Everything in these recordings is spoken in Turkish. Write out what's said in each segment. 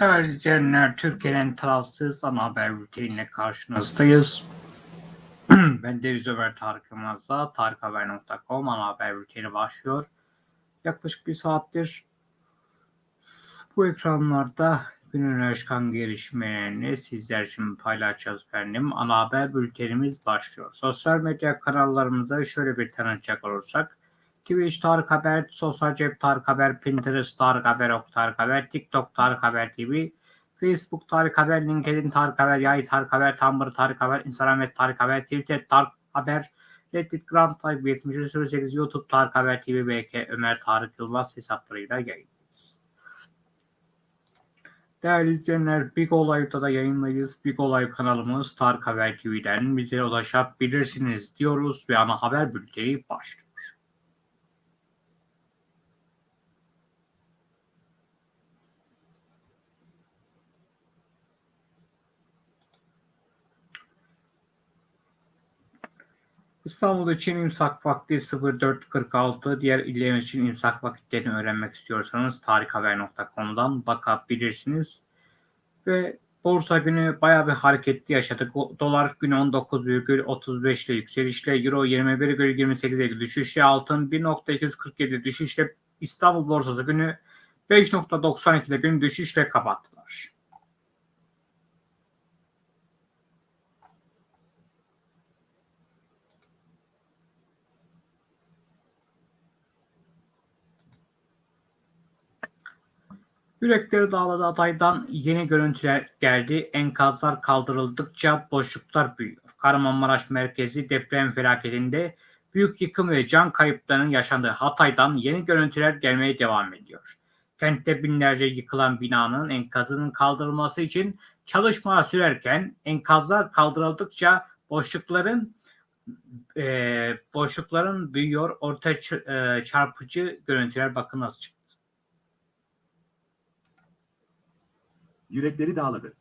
Değerli izleyenler, Türkiye'nin tarafsız ana haber bülteniyle karşınızdayız. ben Deniz Ömer Tarık Yılmaz'la tarikhaber.com ana haber bülteni başlıyor. Yaklaşık bir saattir bu ekranlarda günün çıkan gelişmelerini sizler için paylaşacağız efendim. Ana haber bültenimiz başlıyor. Sosyal medya kanallarımızda şöyle bir tanıtacak olursak, Twitch Tarık Haber, Sosyal Cep Tarık Haber, Pinterest Tarık Haber, Ok Tarık Haber, TikTok Tarık Haber TV, Facebook Tarık Haber, LinkedIn Tarık Haber, Yay Tarık Haber, Tumblr Tarık Haber, Instagram et Tarık Haber, Twitter Tarık Haber, Reddit Gram Tarık 7308, YouTube Tarık Haber TV, BK Ömer Tarık Yılmaz hesaplarıyla yayındayız. Değerli izleyenler, Big Olay'da da yayınlayız. Big Olay kanalımız Tarık Haber TV'den bize ulaşabilirsiniz diyoruz ve ana haber bülteni başlıyor. İstanbul için imsak vakti 04.46. Diğer iller için imsak vakitlerini öğrenmek istiyorsanız tarikhaber.com'dan bakabilirsiniz. Ve borsa günü bayağı bir hareketli yaşadık. Dolar günü 19,35 ile yükselişle, Euro 21,28 ile düşüşle, altın 1.247 düşüşle, İstanbul borsası günü 5.92 ile gün düşüşle kapattılar. Yürekleri dağladı adaydan yeni görüntüler geldi. Enkazlar kaldırıldıkça boşluklar büyüyor. Kahramanmaraş merkezi deprem felaketinde büyük yıkım ve can kayıplarının yaşandığı Hatay'dan yeni görüntüler gelmeye devam ediyor. Kentte binlerce yıkılan binanın enkazının kaldırılması için çalışmalar sürerken enkazlar kaldırıldıkça boşlukların e, boşlukların büyüyor. Ortaya çarpıcı görüntüler bakın nasıl çıktı. Yürekleri dağladı.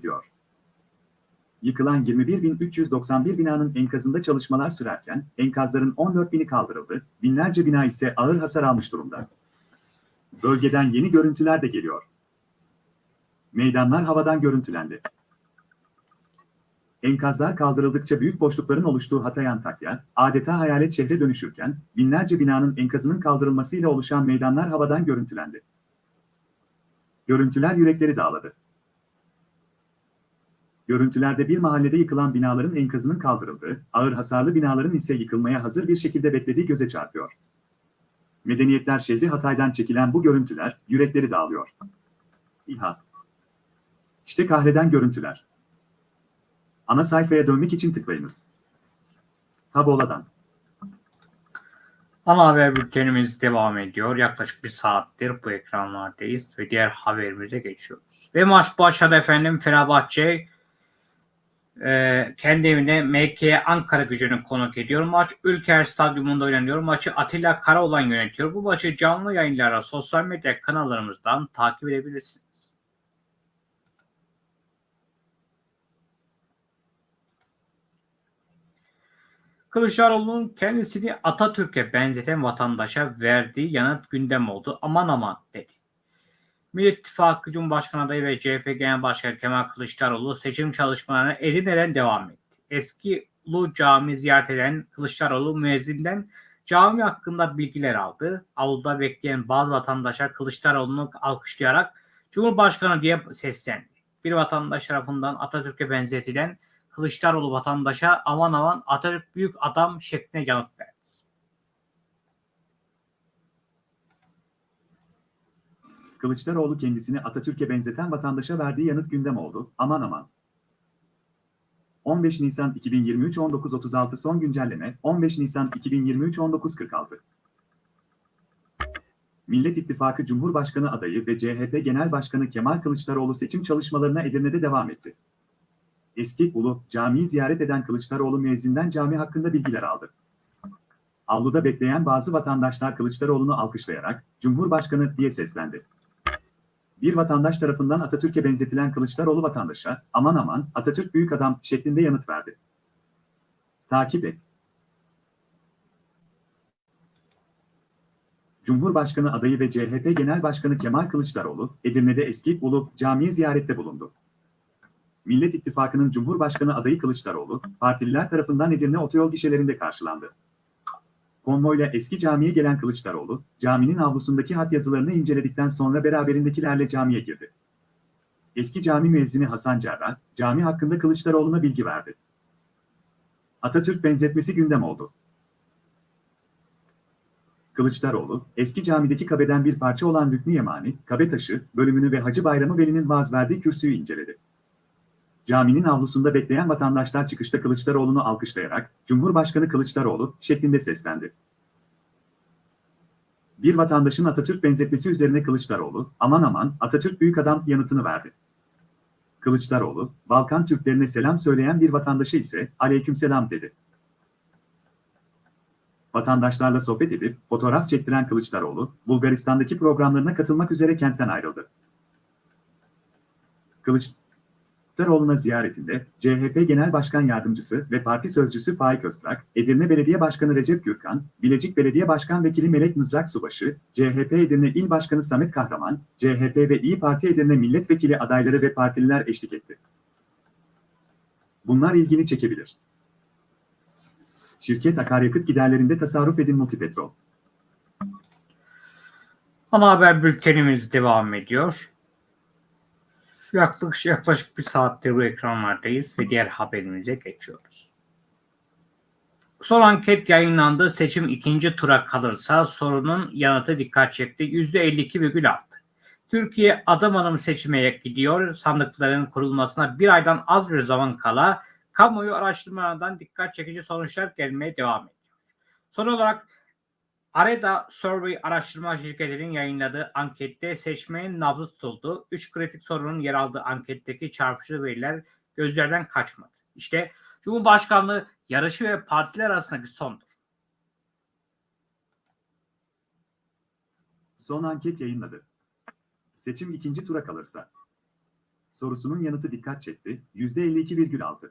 Ediyor. Yıkılan 21.391 binanın enkazında çalışmalar sürerken enkazların 14.000'i kaldırıldı, binlerce bina ise ağır hasar almış durumda. Bölgeden yeni görüntüler de geliyor. Meydanlar havadan görüntülendi. Enkazlar kaldırıldıkça büyük boşlukların oluştuğu Hatay Antakya, adeta hayalet şehre dönüşürken, binlerce binanın enkazının kaldırılmasıyla oluşan meydanlar havadan görüntülendi. Görüntüler yürekleri dağladı. Görüntülerde bir mahallede yıkılan binaların enkazının kaldırıldığı, ağır hasarlı binaların ise yıkılmaya hazır bir şekilde beklediği göze çarpıyor. Medeniyetler şehri Hatay'dan çekilen bu görüntüler yürekleri dağılıyor. İHA. İşte kahreden görüntüler. Ana sayfaya dönmek için tıklayınız. Tabola'dan. Ana haber bültenimiz devam ediyor. Yaklaşık bir saattir bu ekranlardayız ve diğer haberimize geçiyoruz. Ve maç başladı efendim. Fenerbahçe e, kendi evinde MK Ankara gücünü konuk ediyor. Maç Ülker Stadyumunda oynanıyor. Maçı Atilla Karaoğlan yönetiyor. Bu maçı canlı yayınlara sosyal medya kanallarımızdan takip edebilirsiniz. Kılıçdaroğlu'nun kendisini Atatürk'e benzeten vatandaşa verdiği yanıt gündem oldu. Aman aman dedi. Millet İttifakı Cumhurbaşkanı adayı ve CHP Genel Başkanı Kemal Kılıçdaroğlu seçim çalışmalarına Edirne'den devam etti. Eski Ulu Cami ziyaret eden Kılıçdaroğlu müezzinden cami hakkında bilgiler aldı. Avluda bekleyen bazı vatandaşlar Kılıçdaroğlu'nu alkışlayarak Cumhurbaşkanı diye seslendi. Bir vatandaş tarafından Atatürk'e benzetilen Kılıçdaroğlu vatandaşa aman aman Atatürk büyük adam şeklinde yanıt verdi. Kılıçdaroğlu kendisini Atatürk'e benzeten vatandaşa verdiği yanıt gündem oldu. Aman aman. 15 Nisan 2023 19.36 son güncelleme 15 Nisan 2023 19.46 Millet İttifakı Cumhurbaşkanı adayı ve CHP Genel Başkanı Kemal Kılıçdaroğlu seçim çalışmalarına Edirne'de devam etti. Eski Ulu Camii'yi ziyaret eden Kılıçdaroğlu müezzinden cami hakkında bilgiler aldı. Avluda bekleyen bazı vatandaşlar Kılıçdaroğlu'nu alkışlayarak Cumhurbaşkanı diye seslendi. Bir vatandaş tarafından Atatürk'e benzetilen Kılıçdaroğlu vatandaşa aman aman Atatürk büyük adam şeklinde yanıt verdi. Takip et. Cumhurbaşkanı adayı ve CHP Genel Başkanı Kemal Kılıçdaroğlu, Edirne'de eski Ulu Camii'ye ziyarette bulundu. Millet İttifakı'nın Cumhurbaşkanı adayı Kılıçdaroğlu, partililer tarafından Edirne otoyol gişelerinde karşılandı. Konvoyla eski camiye gelen Kılıçdaroğlu, caminin avlusundaki hat yazılarını inceledikten sonra beraberindekilerle camiye girdi. Eski cami müezzini Hasan Cerrah, cami hakkında Kılıçdaroğlu'na bilgi verdi. Atatürk benzetmesi gündem oldu. Kılıçdaroğlu, eski camideki kabeden bir parça olan Rüknü Yemani, kabe taşı, bölümünü ve Hacı Bayramı Veli'nin vaaz verdiği kürsüyü inceledi. Caminin avlusunda bekleyen vatandaşlar çıkışta Kılıçdaroğlu'nu alkışlayarak, Cumhurbaşkanı Kılıçdaroğlu şeklinde seslendi. Bir vatandaşın Atatürk benzetmesi üzerine Kılıçdaroğlu, aman aman Atatürk büyük adam yanıtını verdi. Kılıçdaroğlu, Balkan Türklerine selam söyleyen bir vatandaşa ise aleykümselam dedi. Vatandaşlarla sohbet edip fotoğraf çektiren Kılıçdaroğlu, Bulgaristan'daki programlarına katılmak üzere kentten ayrıldı. Kılıçdaroğlu'na ziyaretinde CHP Genel Başkan Yardımcısı ve Parti Sözcüsü Faik Öztrak, Edirne Belediye Başkanı Recep Gürkan, Bilecik Belediye Başkan Vekili Melek Mızrak Subaşı, CHP Edirne İl Başkanı Samet Kahraman, CHP ve İyi Parti Edirne Milletvekili adayları ve partililer eşlik etti. Bunlar ilgini çekebilir. Şirket akaryakıt giderlerinde tasarruf edin Multipetrol. Ana haber bültenimiz devam ediyor. Yaklaşık, yaklaşık bir saattir bu ekranlardayız ve diğer haberimize geçiyoruz. Son anket yayınlandı. Seçim ikinci tura kalırsa sorunun yanıtı dikkat çekti. %52,6. Türkiye adım adım seçime gidiyor. Sandıkların kurulmasına bir aydan az bir zaman kala kamuoyu araştırmalarından dikkat çekici sonuçlar gelmeye devam ediyor. Son olarak Areda Survey araştırma şirketinin yayınladığı ankette seçmenin nabzı tutuldu. Üç kritik sorunun yer aldığı anketteki çarpıcı veriler gözlerden kaçmadı. İşte Cumhurbaşkanlığı yarışı ve partiler arasındaki sondur. Son anket yayınladı. Seçim ikinci tura kalırsa. Sorusunun yanıtı dikkat çekti. %52,6.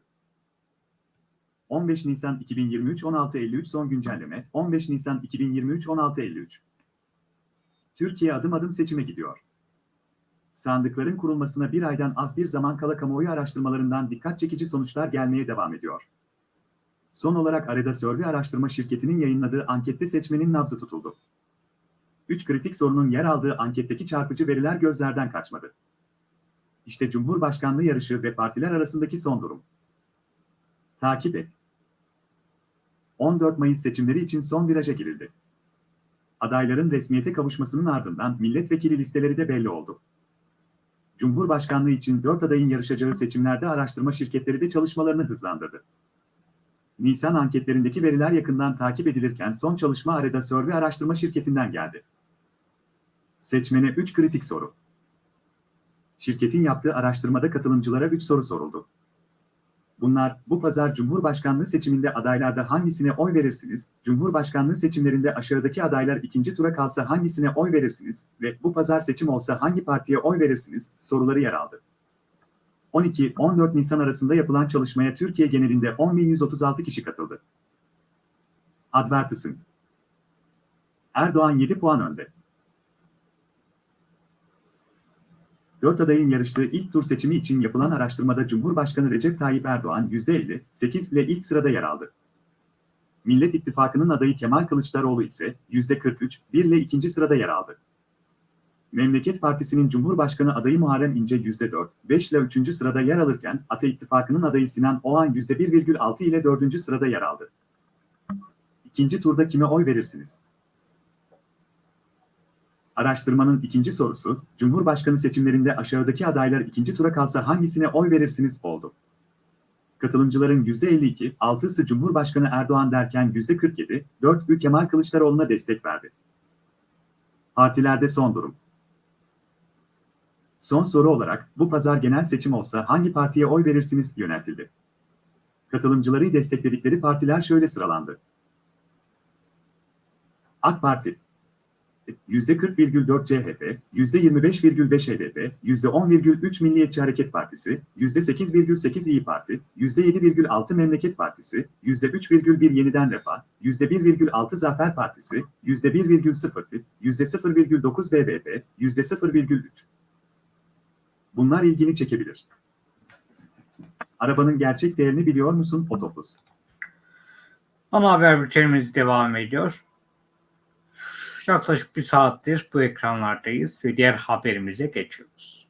15 Nisan 2023 16.53 son güncelleme 15 Nisan 2023 16.53 Türkiye adım adım seçime gidiyor. Sandıkların kurulmasına bir aydan az bir zaman kala kamuoyu araştırmalarından dikkat çekici sonuçlar gelmeye devam ediyor. Son olarak Areda Survey araştırma şirketinin yayınladığı ankette seçmenin nabzı tutuldu. 3 kritik sorunun yer aldığı anketteki çarpıcı veriler gözlerden kaçmadı. İşte Cumhurbaşkanlığı yarışı ve partiler arasındaki son durum. Takip et. 14 Mayıs seçimleri için son viraja girildi. Adayların resmiyete kavuşmasının ardından milletvekili listeleri de belli oldu. Cumhurbaşkanlığı için 4 adayın yarışacağı seçimlerde araştırma şirketleri de çalışmalarını hızlandırdı. Nisan anketlerindeki veriler yakından takip edilirken son çalışma Areda Survey araştırma şirketinden geldi. Seçmene 3 kritik soru. Şirketin yaptığı araştırmada katılımcılara 3 soru soruldu. Bunlar, bu pazar Cumhurbaşkanlığı seçiminde adaylarda hangisine oy verirsiniz, Cumhurbaşkanlığı seçimlerinde aşağıdaki adaylar ikinci tura kalsa hangisine oy verirsiniz ve bu pazar seçim olsa hangi partiye oy verirsiniz soruları yer aldı. 12-14 Nisan arasında yapılan çalışmaya Türkiye genelinde 10.136 kişi katıldı. Advertising Erdoğan 7 puan önde. 4 adayın yarıştığı ilk tur seçimi için yapılan araştırmada Cumhurbaşkanı Recep Tayyip Erdoğan %58 ile ilk sırada yer aldı. Millet İttifakı'nın adayı Kemal Kılıçdaroğlu ise %43, 1 ile ikinci sırada yer aldı. Memleket Partisi'nin Cumhurbaşkanı adayı Muharrem İnce %4, 5 ile üçüncü sırada yer alırken Ata İttifakı'nın adayı Sinan Oğan %1,6 ile dördüncü sırada yer aldı. İkinci turda kime oy verirsiniz? Araştırmanın ikinci sorusu, Cumhurbaşkanı seçimlerinde aşağıdaki adaylar ikinci tura kalsa hangisine oy verirsiniz oldu. Katılımcıların %52, 6'sı Cumhurbaşkanı Erdoğan derken %47, 4'ü Kemal Kılıçdaroğlu'na destek verdi. Partilerde son durum. Son soru olarak bu pazar genel seçim olsa hangi partiye oy verirsiniz yöneltildi. Katılımcıları destekledikleri partiler şöyle sıralandı. AK Parti %40,4 CHP, %25,5 HDP, %10,3 Milliyetçi Hareket Partisi, %8,8 İyi Parti, %7,6 Memleket Partisi, %3,1 Yeniden Refah, %1,6 Zafer Partisi, %1,0 TİP, %0,9 BBP, %0,3. Bunlar ilgini çekebilir. Arabanın gerçek değerini biliyor musun Otopus? Ana haber bültenimiz devam ediyor. Yaklaşık bir saattir bu ekranlardayız ve diğer haberimize geçiyoruz.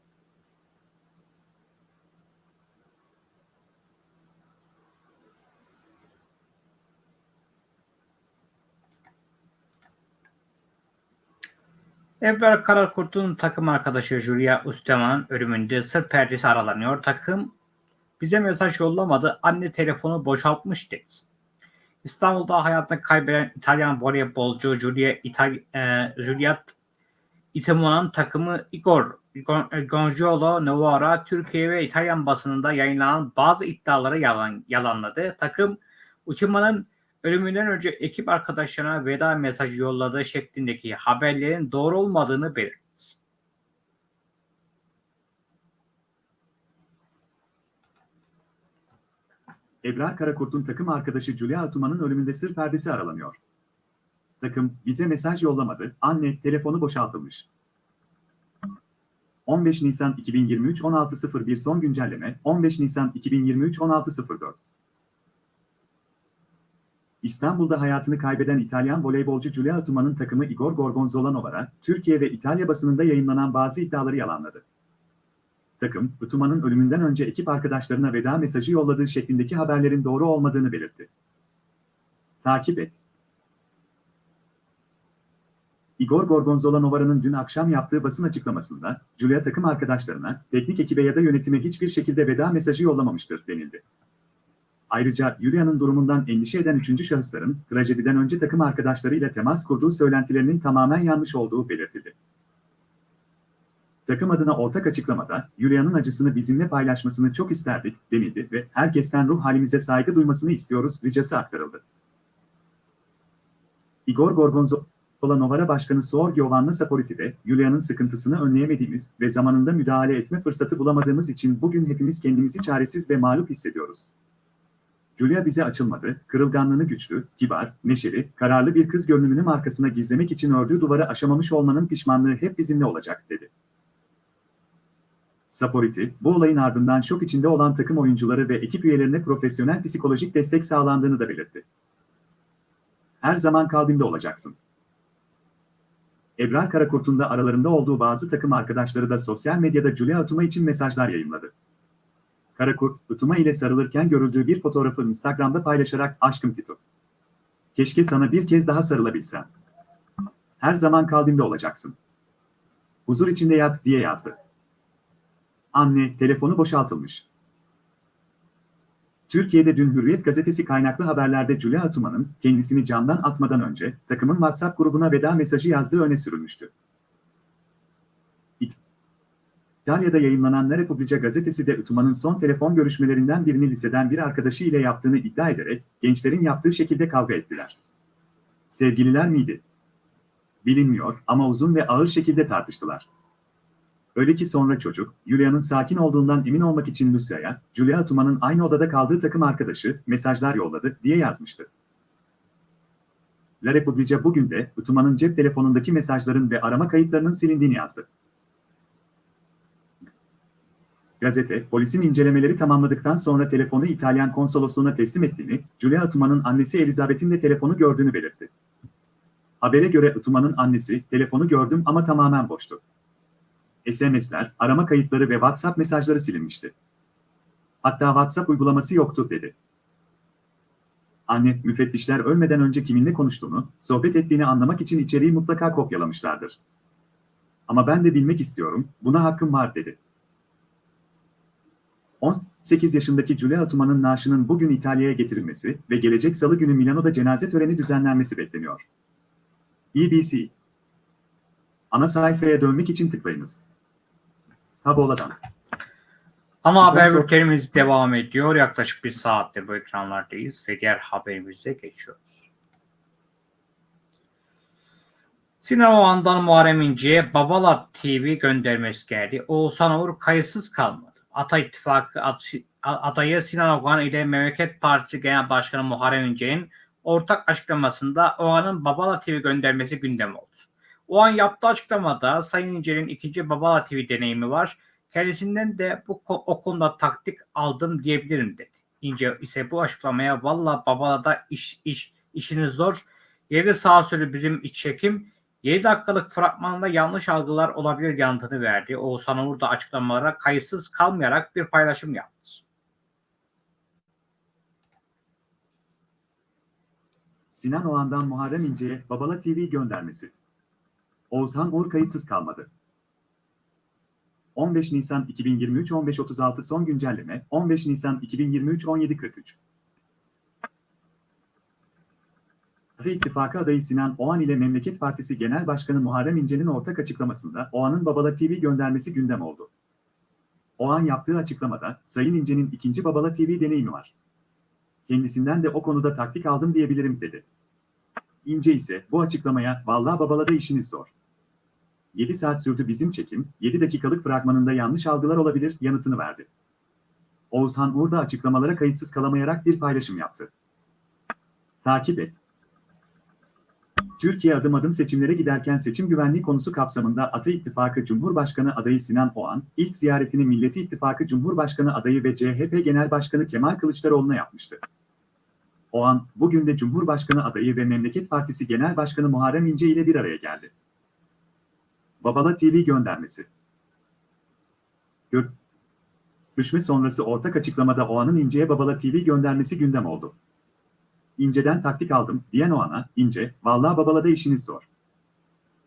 Ebrar Karakurt'un takım arkadaşı Julia Üsteman'ın ölümünde sır perdesi aralanıyor. Takım bize mesaj yollamadı. Anne telefonu boşaltmış dedi. İstanbul'da hayatını kaybeden İtalyan voleybolcu Giulia İtal e, Giuliat Itemo'nun takımı Igor Gonzalo Novara Türkiye ve İtalyan basınında yayınlanan bazı iddiaları yalan, yalanladı. Takım Itemo'nun ölümünden önce ekip arkadaşlarına veda mesajı yolladığı şeklindeki haberlerin doğru olmadığını belirtti. Ebrar Karakurt'un takım arkadaşı Julia Atuman'ın ölümünde sır perdesi aralanıyor. Takım, bize mesaj yollamadı, anne, telefonu boşaltılmış. 15 Nisan 2023 16.01 son güncelleme, 15 Nisan 2023 16.04 İstanbul'da hayatını kaybeden İtalyan voleybolcu Giulia Atuman'ın takımı Igor Gorgonzola Novara, Türkiye ve İtalya basınında yayınlanan bazı iddiaları yalanladı takım, Utuma'nın ölümünden önce ekip arkadaşlarına veda mesajı yolladığı şeklindeki haberlerin doğru olmadığını belirtti. Takip et. Igor Gorgonzola Novara'nın dün akşam yaptığı basın açıklamasında, Julia takım arkadaşlarına, teknik ekibe ya da yönetime hiçbir şekilde veda mesajı yollamamıştır denildi. Ayrıca Julia'nın durumundan endişe eden üçüncü şahısların, trajediden önce takım arkadaşlarıyla temas kurduğu söylentilerinin tamamen yanlış olduğu belirtildi. Takım adına ortak açıklamada, Julia'nın acısını bizimle paylaşmasını çok isterdik, denildi ve herkesten ruh halimize saygı duymasını istiyoruz ricası aktarıldı. Igor Gorgonzola Novara Başkanı Suor Giovanna Saporiti de, Julia'nın sıkıntısını önleyemediğimiz ve zamanında müdahale etme fırsatı bulamadığımız için bugün hepimiz kendimizi çaresiz ve mağlup hissediyoruz. Julia bize açılmadı, kırılganlığını güçlü, kibar, neşeli, kararlı bir kız görünümünün arkasına gizlemek için ördüğü duvarı aşamamış olmanın pişmanlığı hep bizimle olacak, dedi. Saporiti, bu olayın ardından şok içinde olan takım oyuncuları ve ekip üyelerine profesyonel psikolojik destek sağlandığını da belirtti. Her zaman kalbimde olacaksın. Ebrar Karakurt'un da aralarında olduğu bazı takım arkadaşları da sosyal medyada Julia Utuma için mesajlar yayınladı. Karakurt, Utuma ile sarılırken görüldüğü bir fotoğrafı Instagram'da paylaşarak aşkım Tito. Keşke sana bir kez daha sarılabilsem. Her zaman kalbimde olacaksın. Huzur içinde yat diye yazdı. Anne, telefonu boşaltılmış. Türkiye'de dün Hürriyet gazetesi kaynaklı haberlerde Julia Atuman'ın kendisini camdan atmadan önce takımın WhatsApp grubuna veda mesajı yazdığı öne sürülmüştü. İtalya'da yayınlanan La Repubblica gazetesi de Atuman'ın son telefon görüşmelerinden birini liseden bir arkadaşı ile yaptığını iddia ederek gençlerin yaptığı şekilde kavga ettiler. Sevgililer miydi? Bilinmiyor ama uzun ve ağır şekilde tartıştılar. Öyle ki sonra çocuk, Julia'nın sakin olduğundan emin olmak için Lucia'ya, Julia Tuma'nın aynı odada kaldığı takım arkadaşı, mesajlar yolladı, diye yazmıştı. La Repubblica bugün de, Utuma'nın cep telefonundaki mesajların ve arama kayıtlarının silindiğini yazdı. Gazete, polisin incelemeleri tamamladıktan sonra telefonu İtalyan konsolosluğuna teslim ettiğini, Julia Utuma'nın annesi Elizabeth'in de telefonu gördüğünü belirtti. Habere göre Utuma'nın annesi, telefonu gördüm ama tamamen boştu. SMS'ler, arama kayıtları ve WhatsApp mesajları silinmişti. Hatta WhatsApp uygulaması yoktu dedi. Anne, müfettişler ölmeden önce kiminle konuştuğunu, sohbet ettiğini anlamak için içeriği mutlaka kopyalamışlardır. Ama ben de bilmek istiyorum, buna hakkım var dedi. 18 yaşındaki Giulia Tuman'ın naaşının bugün İtalya'ya getirilmesi ve gelecek salı günü Milano'da cenaze töreni düzenlenmesi bekleniyor. BBC Ana sayfaya dönmek için tıklayınız. Taboladan. Ama haber Sponsor- bültenimiz devam ediyor. Yaklaşık bir saattir bu ekranlardayız ve diğer haberimize geçiyoruz. Sinan Oğan'dan Muharrem İnce'ye Babala TV göndermesi geldi. Oğuzhan Uğur kayıtsız kalmadı. Ata İttifakı ad- adayı Sinan Oğan ile Memleket Partisi Genel Başkanı Muharrem İnce'nin ortak açıklamasında Oğan'ın Babala TV göndermesi gündem oldu. Oğan yaptığı açıklamada Sayın İnce'nin ikinci Babala TV deneyimi var. Kendisinden de bu o konuda taktik aldım diyebilirim dedi. İnce ise bu açıklamaya valla Babala'da iş, iş, işiniz zor. Yeri sağ sürü bizim iç çekim. 7 dakikalık fragmanında yanlış algılar olabilir yanıtını verdi. Oğuzhan Uğur da açıklamalara kayıtsız kalmayarak bir paylaşım yaptı. Sinan Oğan'dan Muharrem İnce'ye Babala TV göndermesi. Oğuzhan Uğur kayıtsız kalmadı. 15 Nisan 2023 15.36 son güncelleme 15 Nisan 2023 17.43 Ata İttifakı adayı Sinan Oğan ile Memleket Partisi Genel Başkanı Muharrem İnce'nin ortak açıklamasında Oğan'ın Babala TV göndermesi gündem oldu. Oğan yaptığı açıklamada Sayın İnce'nin ikinci Babala TV deneyimi var. Kendisinden de o konuda taktik aldım diyebilirim dedi. İnce ise bu açıklamaya vallahi babalada işiniz zor. 7 saat sürdü bizim çekim, 7 dakikalık fragmanında yanlış algılar olabilir yanıtını verdi. Oğuzhan Uğur da açıklamalara kayıtsız kalamayarak bir paylaşım yaptı. Takip et. Türkiye adım adım seçimlere giderken seçim güvenliği konusu kapsamında Ata İttifakı Cumhurbaşkanı adayı Sinan Oğan, ilk ziyaretini Milleti İttifakı Cumhurbaşkanı adayı ve CHP Genel Başkanı Kemal Kılıçdaroğlu'na yapmıştı. Oğan, bugün de Cumhurbaşkanı adayı ve Memleket Partisi Genel Başkanı Muharrem İnce ile bir araya geldi. Babala TV göndermesi. Görüşme sonrası ortak açıklamada Oğan'ın İnce'ye Babala TV göndermesi gündem oldu. İnce'den taktik aldım diyen Oğan'a, İnce, vallahi Babala'da işiniz zor.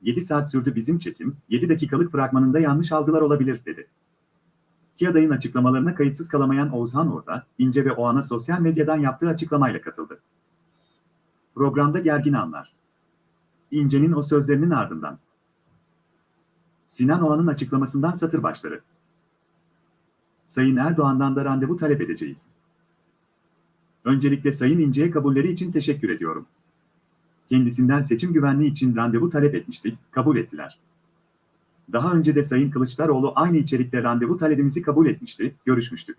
7 saat sürdü bizim çekim, 7 dakikalık fragmanında yanlış algılar olabilir dedi. İki adayın açıklamalarına kayıtsız kalamayan Oğuzhan Uğur'da, İnce ve Oğan'a sosyal medyadan yaptığı açıklamayla katıldı. Programda gergin anlar. İnce'nin o sözlerinin ardından. Sinan Oğan'ın açıklamasından satır başları. Sayın Erdoğan'dan da randevu talep edeceğiz. Öncelikle Sayın İnce'ye kabulleri için teşekkür ediyorum. Kendisinden seçim güvenliği için randevu talep etmiştik, kabul ettiler. Daha önce de Sayın Kılıçdaroğlu aynı içerikte randevu talebimizi kabul etmişti, görüşmüştük.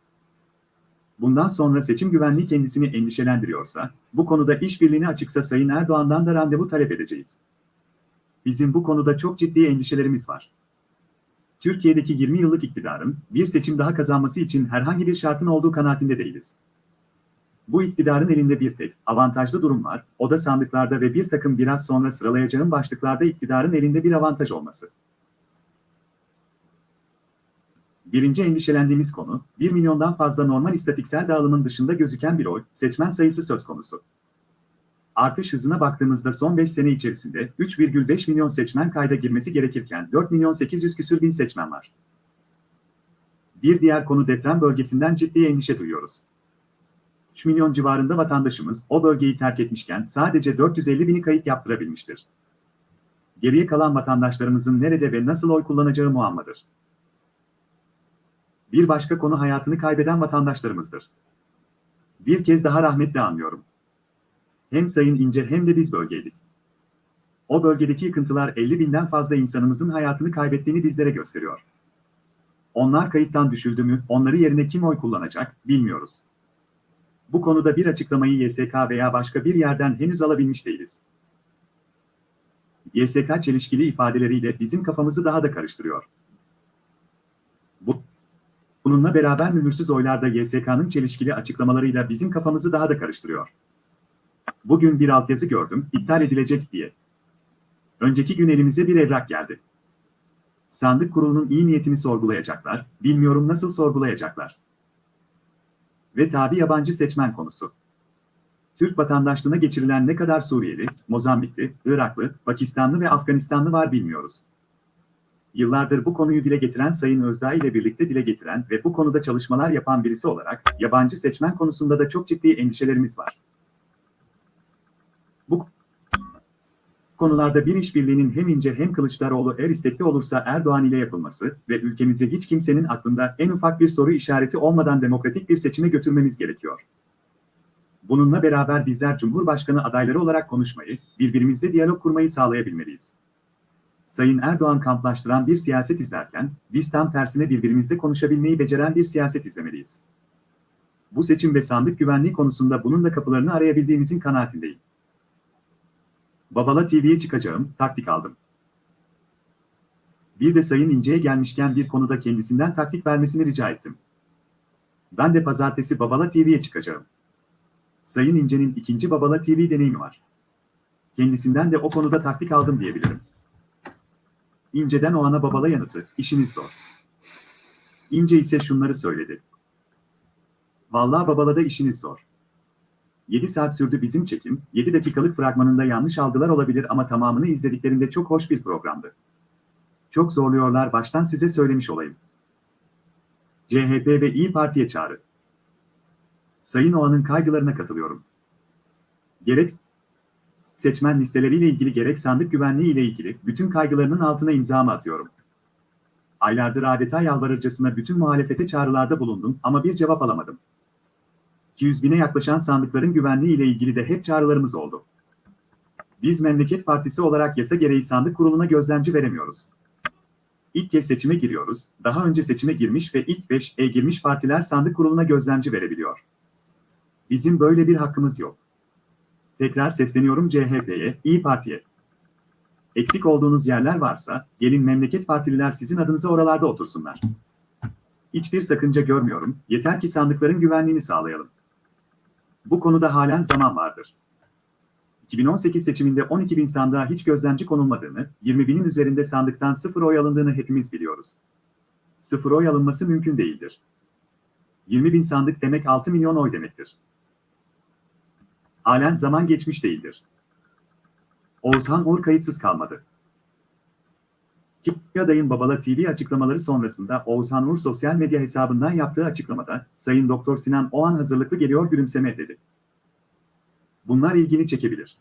Bundan sonra seçim güvenliği kendisini endişelendiriyorsa, bu konuda işbirliğine açıksa Sayın Erdoğan'dan da randevu talep edeceğiz. Bizim bu konuda çok ciddi endişelerimiz var. Türkiye'deki 20 yıllık iktidarın bir seçim daha kazanması için herhangi bir şartın olduğu kanaatinde değiliz. Bu iktidarın elinde bir tek avantajlı durum var, o da sandıklarda ve bir takım biraz sonra sıralayacağım başlıklarda iktidarın elinde bir avantaj olması. Birinci endişelendiğimiz konu, 1 milyondan fazla normal istatiksel dağılımın dışında gözüken bir oy, seçmen sayısı söz konusu. Artış hızına baktığımızda son 5 sene içerisinde 3,5 milyon seçmen kayda girmesi gerekirken 4 milyon 800 küsür bin seçmen var. Bir diğer konu deprem bölgesinden ciddi endişe duyuyoruz. 3 milyon civarında vatandaşımız o bölgeyi terk etmişken sadece 450 bini kayıt yaptırabilmiştir. Geriye kalan vatandaşlarımızın nerede ve nasıl oy kullanacağı muammadır. Bir başka konu hayatını kaybeden vatandaşlarımızdır. Bir kez daha rahmetle anlıyorum. Hem Sayın İnce hem de biz bölgeydik. O bölgedeki yıkıntılar 50 binden fazla insanımızın hayatını kaybettiğini bizlere gösteriyor. Onlar kayıttan düşüldü mü, onları yerine kim oy kullanacak, bilmiyoruz. Bu konuda bir açıklamayı YSK veya başka bir yerden henüz alabilmiş değiliz. YSK çelişkili ifadeleriyle bizim kafamızı daha da karıştırıyor. Bu, bununla beraber mühürsüz oylarda YSK'nın çelişkili açıklamalarıyla bizim kafamızı daha da karıştırıyor. Bugün bir altyazı gördüm, iptal edilecek diye. Önceki gün elimize bir evrak geldi. Sandık kurulunun iyi niyetini sorgulayacaklar, bilmiyorum nasıl sorgulayacaklar. Ve tabi yabancı seçmen konusu. Türk vatandaşlığına geçirilen ne kadar Suriyeli, Mozambikli, Iraklı, Pakistanlı ve Afganistanlı var bilmiyoruz. Yıllardır bu konuyu dile getiren Sayın Özdağ ile birlikte dile getiren ve bu konuda çalışmalar yapan birisi olarak yabancı seçmen konusunda da çok ciddi endişelerimiz var. Konularda bir işbirliğinin hem İnce hem Kılıçdaroğlu eğer istekli olursa Erdoğan ile yapılması ve ülkemizi hiç kimsenin aklında en ufak bir soru işareti olmadan demokratik bir seçime götürmemiz gerekiyor. Bununla beraber bizler Cumhurbaşkanı adayları olarak konuşmayı, birbirimizle diyalog kurmayı sağlayabilmeliyiz. Sayın Erdoğan kamplaştıran bir siyaset izlerken, biz tam tersine birbirimizle konuşabilmeyi beceren bir siyaset izlemeliyiz. Bu seçim ve sandık güvenliği konusunda bunun da kapılarını arayabildiğimizin kanaatindeyim. Babala TV'ye çıkacağım, taktik aldım. Bir de Sayın İnce'ye gelmişken bir konuda kendisinden taktik vermesini rica ettim. Ben de pazartesi Babala TV'ye çıkacağım. Sayın İnce'nin ikinci Babala TV deneyimi var. Kendisinden de o konuda taktik aldım diyebilirim. İnce'den o ana babala yanıtı, işiniz zor. İnce ise şunları söyledi. Vallahi babalada işiniz zor. 7 saat sürdü bizim çekim, 7 dakikalık fragmanında yanlış algılar olabilir ama tamamını izlediklerinde çok hoş bir programdı. Çok zorluyorlar baştan size söylemiş olayım. CHP ve İyi Parti'ye çağrı. Sayın Oğan'ın kaygılarına katılıyorum. Gerek seçmen listeleriyle ilgili gerek sandık güvenliği ile ilgili bütün kaygılarının altına imzamı atıyorum. Aylardır adeta yalvarırcasına bütün muhalefete çağrılarda bulundum ama bir cevap alamadım. 200 bine yaklaşan sandıkların güvenliği ile ilgili de hep çağrılarımız oldu. Biz Memleket Partisi olarak yasa gereği sandık kuruluna gözlemci veremiyoruz. İlk kez seçime giriyoruz, daha önce seçime girmiş ve ilk 5'e girmiş partiler sandık kuruluna gözlemci verebiliyor. Bizim böyle bir hakkımız yok. Tekrar sesleniyorum CHP'ye, İyi Parti'ye. Eksik olduğunuz yerler varsa, gelin memleket partililer sizin adınıza oralarda otursunlar. Hiçbir sakınca görmüyorum, yeter ki sandıkların güvenliğini sağlayalım. Bu konuda halen zaman vardır. 2018 seçiminde 12 bin sandığa hiç gözlemci konulmadığını, 20 binin üzerinde sandıktan sıfır oy alındığını hepimiz biliyoruz. Sıfır oy alınması mümkün değildir. 20 bin sandık demek 6 milyon oy demektir. Halen zaman geçmiş değildir. Oğuzhan Uğur kayıtsız kalmadı. Ki adayın Babala TV açıklamaları sonrasında Oğuzhan Uğur sosyal medya hesabından yaptığı açıklamada, Sayın Doktor Sinan o an hazırlıklı geliyor gülümseme dedi. Bunlar ilgini çekebilir.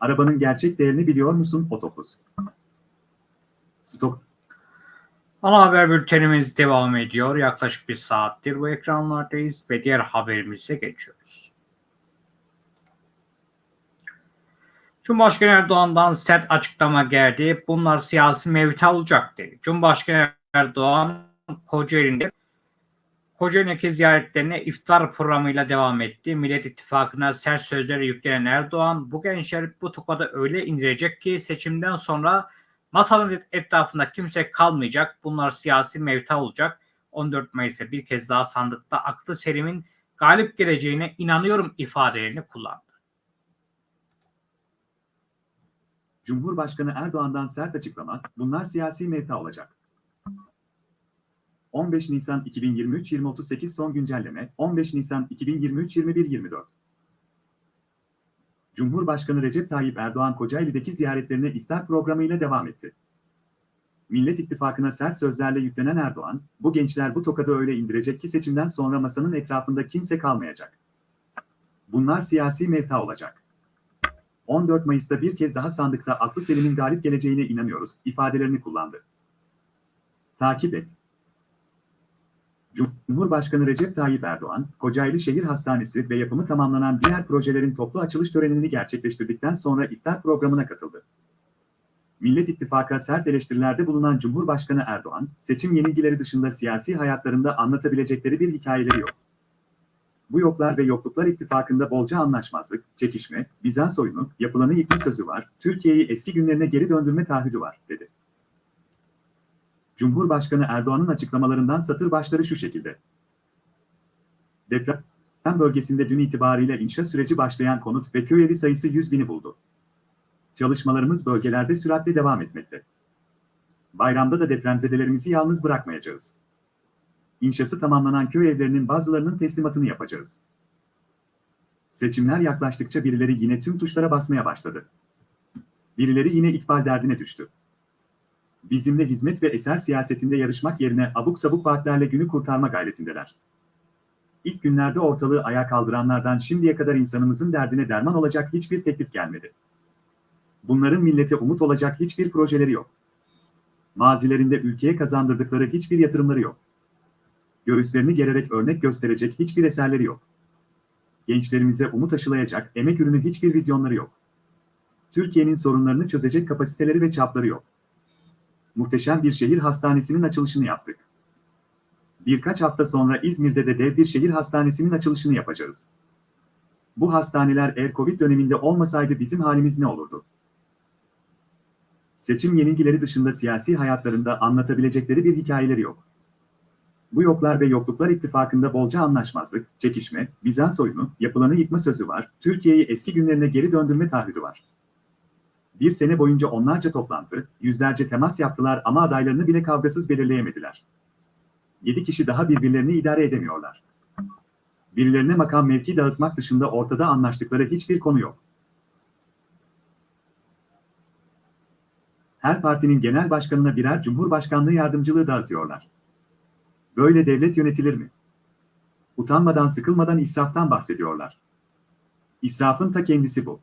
Arabanın gerçek değerini biliyor musun otobüs? Stop. Ana haber bültenimiz devam ediyor. Yaklaşık bir saattir bu ekranlardayız ve diğer haberimize geçiyoruz. Cumhurbaşkanı Erdoğan'dan sert açıklama geldi. Bunlar siyasi mevta olacak dedi. Cumhurbaşkanı Erdoğan Kocaeli'nde Kocaeli'ndeki ziyaretlerine iftar programıyla devam etti. Millet İttifakı'na sert sözleri yüklenen Erdoğan, bu gençler bu tokadı öyle indirecek ki seçimden sonra masanın etrafında kimse kalmayacak. Bunlar siyasi mevta olacak. 14 Mayıs'ta bir kez daha sandıkta aklı serimin galip geleceğine inanıyorum ifadelerini kullandı. Cumhurbaşkanı Erdoğan'dan sert açıklama, bunlar siyasi mevta olacak. 15 Nisan 2023 2038 son güncelleme 15 Nisan 2023 21 24 Cumhurbaşkanı Recep Tayyip Erdoğan Kocaeli'deki ziyaretlerine iftar programıyla devam etti. Millet İttifakı'na sert sözlerle yüklenen Erdoğan, bu gençler bu tokadı öyle indirecek ki seçimden sonra masanın etrafında kimse kalmayacak. Bunlar siyasi mevta olacak. 14 Mayıs'ta bir kez daha sandıkta aklı selimin galip geleceğine inanıyoruz ifadelerini kullandı. Takip et. Cumhurbaşkanı Recep Tayyip Erdoğan, Kocaeli Şehir Hastanesi ve yapımı tamamlanan diğer projelerin toplu açılış törenini gerçekleştirdikten sonra iftar programına katıldı. Millet İttifakı'na sert eleştirilerde bulunan Cumhurbaşkanı Erdoğan, seçim yenilgileri dışında siyasi hayatlarında anlatabilecekleri bir hikayeleri yok. Bu yoklar ve yokluklar ittifakında bolca anlaşmazlık, çekişme, Bizans oyunu, yapılanı yıkma sözü var, Türkiye'yi eski günlerine geri döndürme taahhüdü var, dedi. Cumhurbaşkanı Erdoğan'ın açıklamalarından satır başları şu şekilde. Deprem bölgesinde dün itibariyle inşa süreci başlayan konut ve köy evi sayısı 100 bini buldu. Çalışmalarımız bölgelerde süratle devam etmekte. Bayramda da depremzedelerimizi yalnız bırakmayacağız. İnşası tamamlanan köy evlerinin bazılarının teslimatını yapacağız. Seçimler yaklaştıkça birileri yine tüm tuşlara basmaya başladı. Birileri yine ikbal derdine düştü. Bizimle hizmet ve eser siyasetinde yarışmak yerine abuk sabuk vaatlerle günü kurtarma gayretindeler. İlk günlerde ortalığı ayağa kaldıranlardan şimdiye kadar insanımızın derdine derman olacak hiçbir teklif gelmedi. Bunların millete umut olacak hiçbir projeleri yok. Mazilerinde ülkeye kazandırdıkları hiçbir yatırımları yok. Göğüslerini gererek örnek gösterecek hiçbir eserleri yok. Gençlerimize umut aşılayacak, emek ürünü hiçbir vizyonları yok. Türkiye'nin sorunlarını çözecek kapasiteleri ve çapları yok. Muhteşem bir şehir hastanesinin açılışını yaptık. Birkaç hafta sonra İzmir'de de dev bir şehir hastanesinin açılışını yapacağız. Bu hastaneler eğer Covid döneminde olmasaydı bizim halimiz ne olurdu? Seçim yenilgileri dışında siyasi hayatlarında anlatabilecekleri bir hikayeleri yok. Bu yoklar ve yokluklar ittifakında bolca anlaşmazlık, çekişme, Bizans oyunu, yapılanı yıkma sözü var, Türkiye'yi eski günlerine geri döndürme taahhüdü var. Bir sene boyunca onlarca toplantı, yüzlerce temas yaptılar ama adaylarını bile kavgasız belirleyemediler. Yedi kişi daha birbirlerini idare edemiyorlar. Birilerine makam mevki dağıtmak dışında ortada anlaştıkları hiçbir konu yok. Her partinin genel başkanına birer cumhurbaşkanlığı yardımcılığı dağıtıyorlar. Böyle devlet yönetilir mi? Utanmadan sıkılmadan israftan bahsediyorlar. İsrafın ta kendisi bu.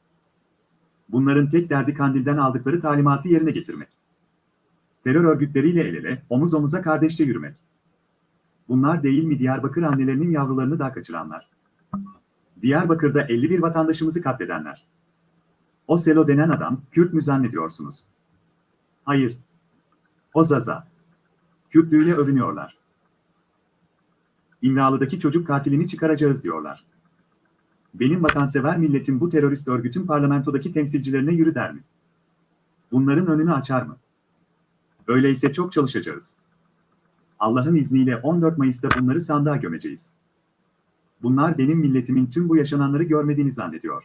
Bunların tek derdi kandilden aldıkları talimatı yerine getirmek. Terör örgütleriyle el ele, omuz omuza kardeşçe yürümek. Bunlar değil mi Diyarbakır annelerinin yavrularını daha kaçıranlar? Diyarbakır'da 51 vatandaşımızı katledenler. O Selo denen adam, Kürt mü zannediyorsunuz? Hayır. O Zaza. Kürtlüğüyle övünüyorlar. İmralı'daki çocuk katilini çıkaracağız diyorlar. Benim vatansever milletim bu terörist örgütün parlamentodaki temsilcilerine yürü der mi? Bunların önünü açar mı? Öyleyse çok çalışacağız. Allah'ın izniyle 14 Mayıs'ta bunları sandığa gömeceğiz. Bunlar benim milletimin tüm bu yaşananları görmediğini zannediyor.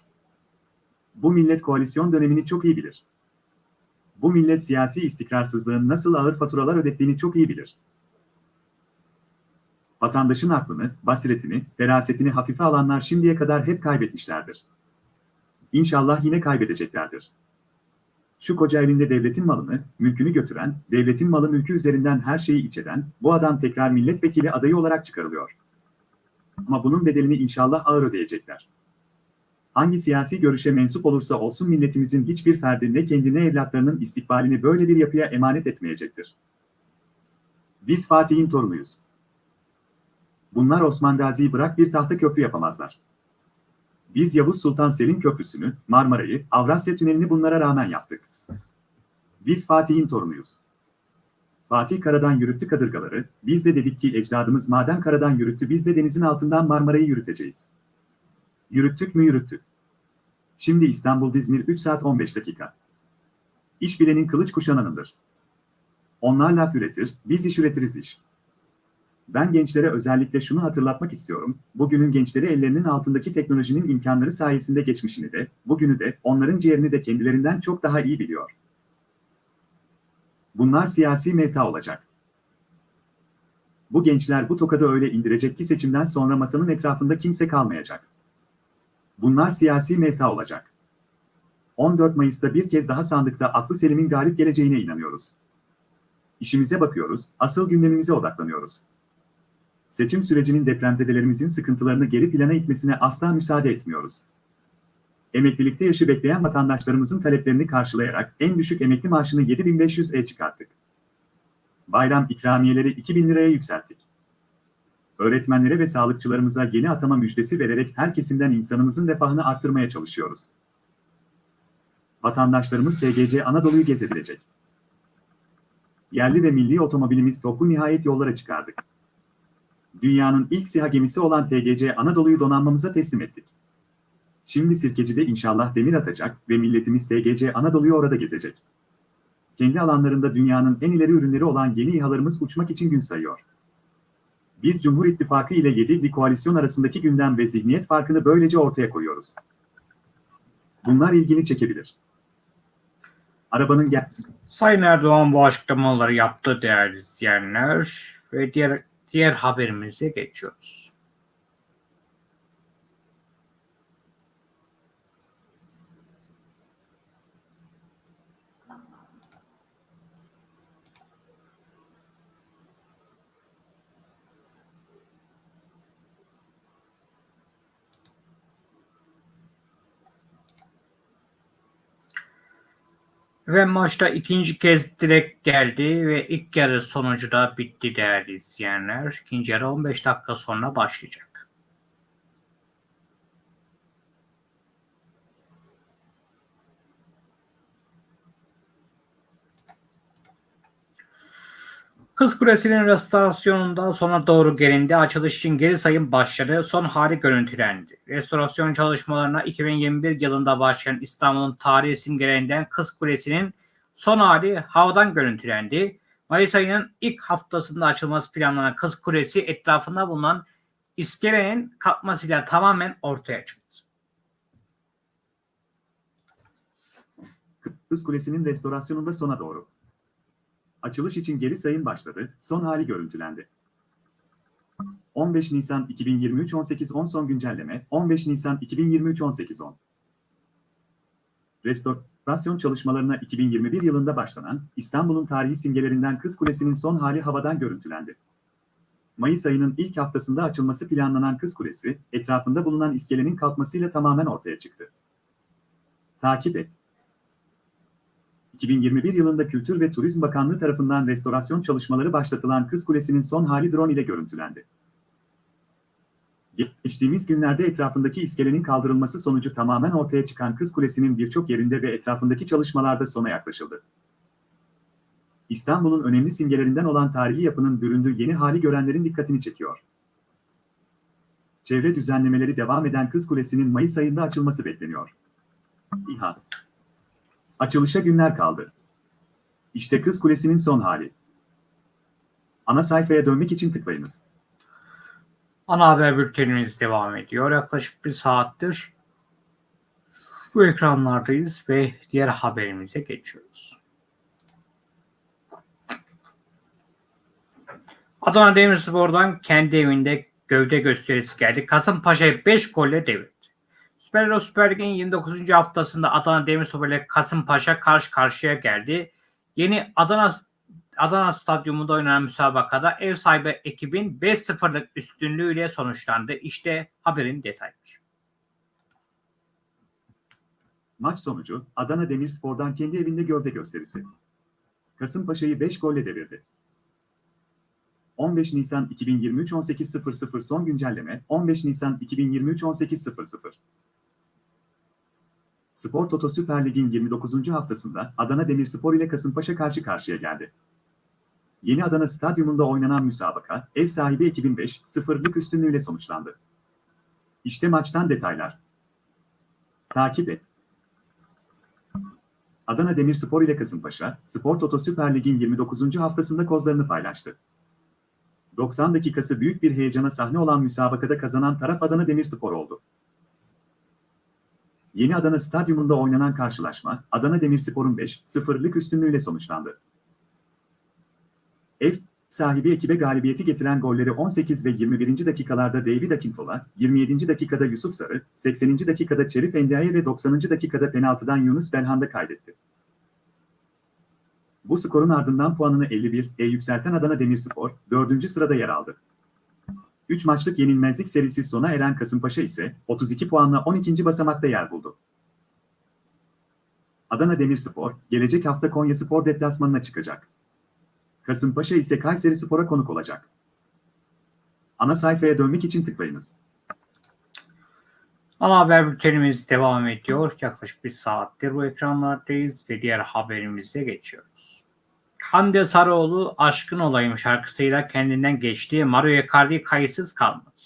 Bu millet koalisyon dönemini çok iyi bilir. Bu millet siyasi istikrarsızlığın nasıl ağır faturalar ödettiğini çok iyi bilir. Vatandaşın aklını, basiretini, ferasetini hafife alanlar şimdiye kadar hep kaybetmişlerdir. İnşallah yine kaybedeceklerdir. Şu koca elinde devletin malını, mülkünü götüren, devletin malı mülkü üzerinden her şeyi iç eden, bu adam tekrar milletvekili adayı olarak çıkarılıyor. Ama bunun bedelini inşallah ağır ödeyecekler. Hangi siyasi görüşe mensup olursa olsun milletimizin hiçbir ferdi ne kendine evlatlarının istikbalini böyle bir yapıya emanet etmeyecektir. Biz Fatih'in torunuyuz. Bunlar Osman Gazi'yi bırak bir tahta köprü yapamazlar. Biz Yavuz Sultan Selim Köprüsü'nü, Marmara'yı, Avrasya Tüneli'ni bunlara rağmen yaptık. Biz Fatih'in torunuyuz. Fatih karadan yürüttü kadırgaları, biz de dedik ki ecdadımız maden karadan yürüttü biz de denizin altından Marmara'yı yürüteceğiz. Yürüttük mü yürüttük. Şimdi İstanbul-İzmir 3 saat 15 dakika. İş bilenin kılıç kuşananındır. Onlar laf üretir, biz iş üretiriz iş. Ben gençlere özellikle şunu hatırlatmak istiyorum. Bugünün gençleri ellerinin altındaki teknolojinin imkanları sayesinde geçmişini de, bugünü de, onların ciğerini de kendilerinden çok daha iyi biliyor. Bunlar siyasi mevta olacak. Bu gençler bu tokadı öyle indirecek ki seçimden sonra masanın etrafında kimse kalmayacak. Bunlar siyasi mevta olacak. 14 Mayıs'ta bir kez daha sandıkta aklı Selim'in galip geleceğine inanıyoruz. İşimize bakıyoruz, asıl gündemimize odaklanıyoruz. Seçim sürecinin depremzedelerimizin sıkıntılarını geri plana itmesine asla müsaade etmiyoruz. Emeklilikte yaşı bekleyen vatandaşlarımızın taleplerini karşılayarak en düşük emekli maaşını 7500'e çıkarttık. Bayram ikramiyeleri 2000 liraya yükselttik. Öğretmenlere ve sağlıkçılarımıza yeni atama müjdesi vererek her kesimden insanımızın refahını arttırmaya çalışıyoruz. Vatandaşlarımız TGC Anadolu'yu gezebilecek. Yerli ve milli otomobilimiz TOK'u nihayet yollara çıkardık. Dünyanın ilk SİHA gemisi olan TGC Anadolu'yu donanmamıza teslim ettik. Şimdi Sirkeci'de inşallah demir atacak ve milletimiz TGC Anadolu'yu orada gezecek. Kendi alanlarında dünyanın en ileri ürünleri olan yeni İHA'larımız uçmak için gün sayıyor. Biz Cumhur İttifakı ile 7'li koalisyon arasındaki gündem ve zihniyet farkını böylece ortaya koyuyoruz. Bunlar ilgini çekebilir. Arabanın gel... Sayın Erdoğan bu açıklamaları yaptı değerli izleyenler ve diğer diğer haberimize geçiyoruz. Ve maçta ikinci kez direkt geldi ve ilk yarı sonucu da bitti değerli izleyenler. İkinci yarı 15 dakika sonra başlayacak. Kız Kulesi'nin restorasyonunda sona doğru gelindi. Açılış için geri sayım başladı. Son hali görüntülendi. Restorasyon çalışmalarına 2021 yılında başlayan İstanbul'un tarihi simgelerinden Kız Kulesi'nin son hali havadan görüntülendi. Mayıs ayının ilk haftasında açılması planlanan Kız Kulesi etrafında bulunan iskelenin kalkmasıyla tamamen ortaya çıktı. Kız Kulesi'nin restorasyonunda sona doğru. Açılış için geri sayım başladı, son hali görüntülendi. 15 Nisan 2023 18.10 son güncelleme 15 Nisan 2023 18.10 Restorasyon çalışmalarına 2021 yılında başlanan İstanbul'un tarihi simgelerinden Kız Kulesi'nin son hali havadan görüntülendi. Mayıs ayının ilk haftasında açılması planlanan Kız Kulesi, etrafında bulunan iskelenin kalkmasıyla tamamen ortaya çıktı. Takip et. 2021 yılında Kültür ve Turizm Bakanlığı tarafından restorasyon çalışmaları başlatılan Kız Kulesi'nin son hali drone ile görüntülendi. Geçtiğimiz günlerde etrafındaki iskelenin kaldırılması sonucu tamamen ortaya çıkan Kız Kulesi'nin birçok yerinde ve etrafındaki çalışmalarda sona yaklaşıldı. İstanbul'un önemli simgelerinden olan tarihi yapının büründüğü yeni hali görenlerin dikkatini çekiyor. Çevre düzenlemeleri devam eden Kız Kulesi'nin Mayıs ayında açılması bekleniyor. İHA Açılışa günler kaldı. İşte Kız Kulesi'nin son hali. Ana sayfaya dönmek için tıklayınız. Ana haber bültenimiz devam ediyor. Yaklaşık bir saattir bu ekranlardayız ve diğer haberimize geçiyoruz. Adana Demirspor'dan kendi evinde gövde gösterisi geldi. Kasımpaşa'yı 5 golle devirdi. Süper Lig Süper Lig'in 29. haftasında Adana Demirspor ile Kasımpaşa karşı karşıya geldi. Yeni Adana Adana Stadyumunda oynanan müsabakada ev sahibi ekibin 5-0'lık üstünlüğüyle sonuçlandı. İşte haberin detayları. Maç sonucu Adana Demirspor'dan kendi evinde gövde gösterisi. Kasımpaşa'yı 5 golle devirdi. 15 Nisan 2023 18.00 son güncelleme 15 Nisan 2023 18.00 Spor Toto Süper Lig'in 29. haftasında Adana Demirspor ile Kasımpaşa karşı karşıya geldi. Yeni Adana Stadyumunda oynanan müsabaka, ev sahibi ekibin 5-0'lık üstünlüğüyle sonuçlandı. İşte maçtan detaylar. Takip et. Adana Demirspor ile Kasımpaşa, Spor Toto Süper Lig'in 29. haftasında kozlarını paylaştı. 90 dakikası büyük bir heyecana sahne olan müsabakada kazanan taraf Adana Demirspor oldu. Yeni Adana Stadyumunda oynanan karşılaşma, Adana Demirspor'un 5-0'lık üstünlüğüyle sonuçlandı. Ev sahibi ekibe galibiyeti getiren golleri 18 ve 21. dakikalarda David Akintola, 27. dakikada Yusuf Sarı, 80. dakikada Şerif Endiaye ve 90. dakikada penaltıdan Yunus Belhanda kaydetti. Bu skorun ardından puanını 51'e yükselten Adana Demirspor, 4. sırada yer aldı. 3 maçlık yenilmezlik serisi sona eren Kasımpaşa ise 32 puanla 12. basamakta yer buldu. Adana Demirspor, gelecek hafta Konyaspor deplasmanına çıkacak. Kasımpaşa ise Kayseri Spor'a konuk olacak. Ana sayfaya dönmek için tıklayınız. Ana haber bültenimiz devam ediyor. Yaklaşık bir saattir bu ekranlardayız ve diğer haberimize geçiyoruz. Hande Sarıoğlu Aşkın Olayım şarkısıyla kendinden geçti. Mario Icardi kayıtsız kalmadı.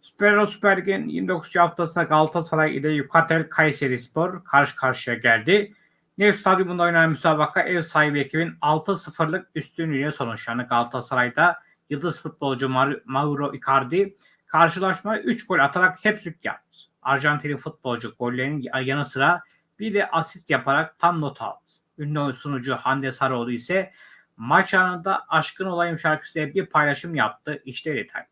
Süper Süper Lig'in 29. haftasında Galatasaray ile Yukatel Kayseri Spor karşı karşıya geldi. Nef Stadyumunda oynanan müsabaka ev sahibi ekibin 6-0'lık üstünlüğüyle sonuçlandı. Galatasaray'da yıldız futbolcu Mauro Icardi karşılaşmaya 3 gol atarak hat-trick yaptı. Arjantinli futbolcu gollerin yanı sıra bir de asist yaparak tam not aldı. Ünlü sunucu Hande Sarıoğlu ise maç anında Aşkın Olayım şarkısıyla bir paylaşım yaptı. İşte detaylar.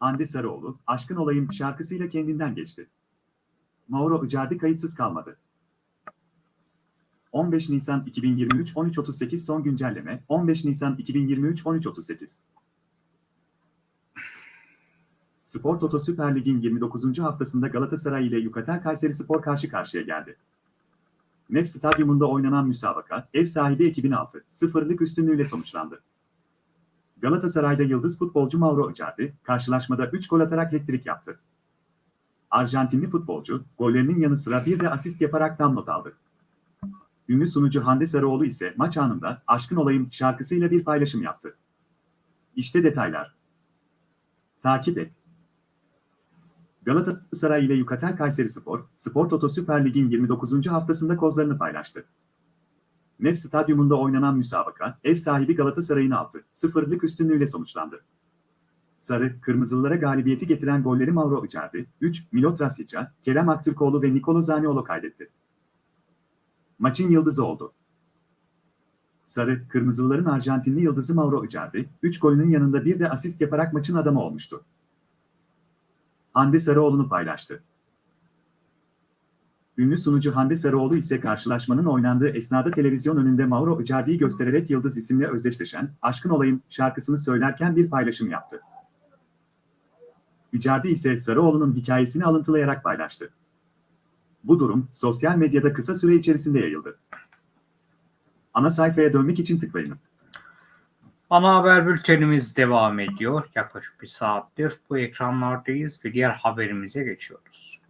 Hande Sarıoğlu, Aşkın Olayım şarkısıyla kendinden geçti. Mauro Icardi kayıtsız kalmadı. 15 Nisan 2023 13.38 son güncelleme 15 Nisan 2023 13.38 Spor Toto Süper Lig'in 29. haftasında Galatasaray ile Yukatel Kayseri Spor karşı karşıya geldi. Nef Stadyumunda oynanan müsabaka, ev sahibi ekibin 6-0'lık üstünlüğüyle sonuçlandı. Galatasaray'da yıldız futbolcu Mauro Icardi, karşılaşmada 3 gol atarak hat-trick yaptı. Arjantinli futbolcu, gollerinin yanı sıra bir de asist yaparak tam not aldı. Ünlü sunucu Hande Sarıoğlu ise maç anında Aşkın Olayım şarkısıyla bir paylaşım yaptı. İşte detaylar. Takip et. Galatasaray ile Yukatel Kayseri Spor, Spor Toto Süper Lig'in 29. haftasında kozlarını paylaştı. Nef Stadyumunda oynanan müsabaka, ev sahibi Galatasaray'ın 6-0'lık üstünlüğüyle sonuçlandı. Sarı, Kırmızılılara galibiyeti getiren golleri Mauro Icardi, 3, Milot Rasica, Kerem Aktürkoğlu ve Nikolo Zaniolo kaydetti. Maçın yıldızı oldu. Sarı, Kırmızılıların Arjantinli yıldızı Mauro Icardi, 3 golünün yanında bir de asist yaparak maçın adamı olmuştu. Hande Sarıoğlu'nu paylaştı. Ünlü sunucu Hande Sarıoğlu ise karşılaşmanın oynandığı esnada televizyon önünde Mauro Icardi'yi göstererek Yıldız isimle özdeşleşen Aşkın Olayım şarkısını söylerken bir paylaşım yaptı. Icardi ise Sarıoğlu'nun hikayesini alıntılayarak paylaştı. Bu durum sosyal medyada kısa süre içerisinde yayıldı. Ana sayfaya dönmek için tıklayın. Ana haber bültenimiz devam ediyor. Yaklaşık bir saattir bu ekranlardayız ve diğer haberimize geçiyoruz.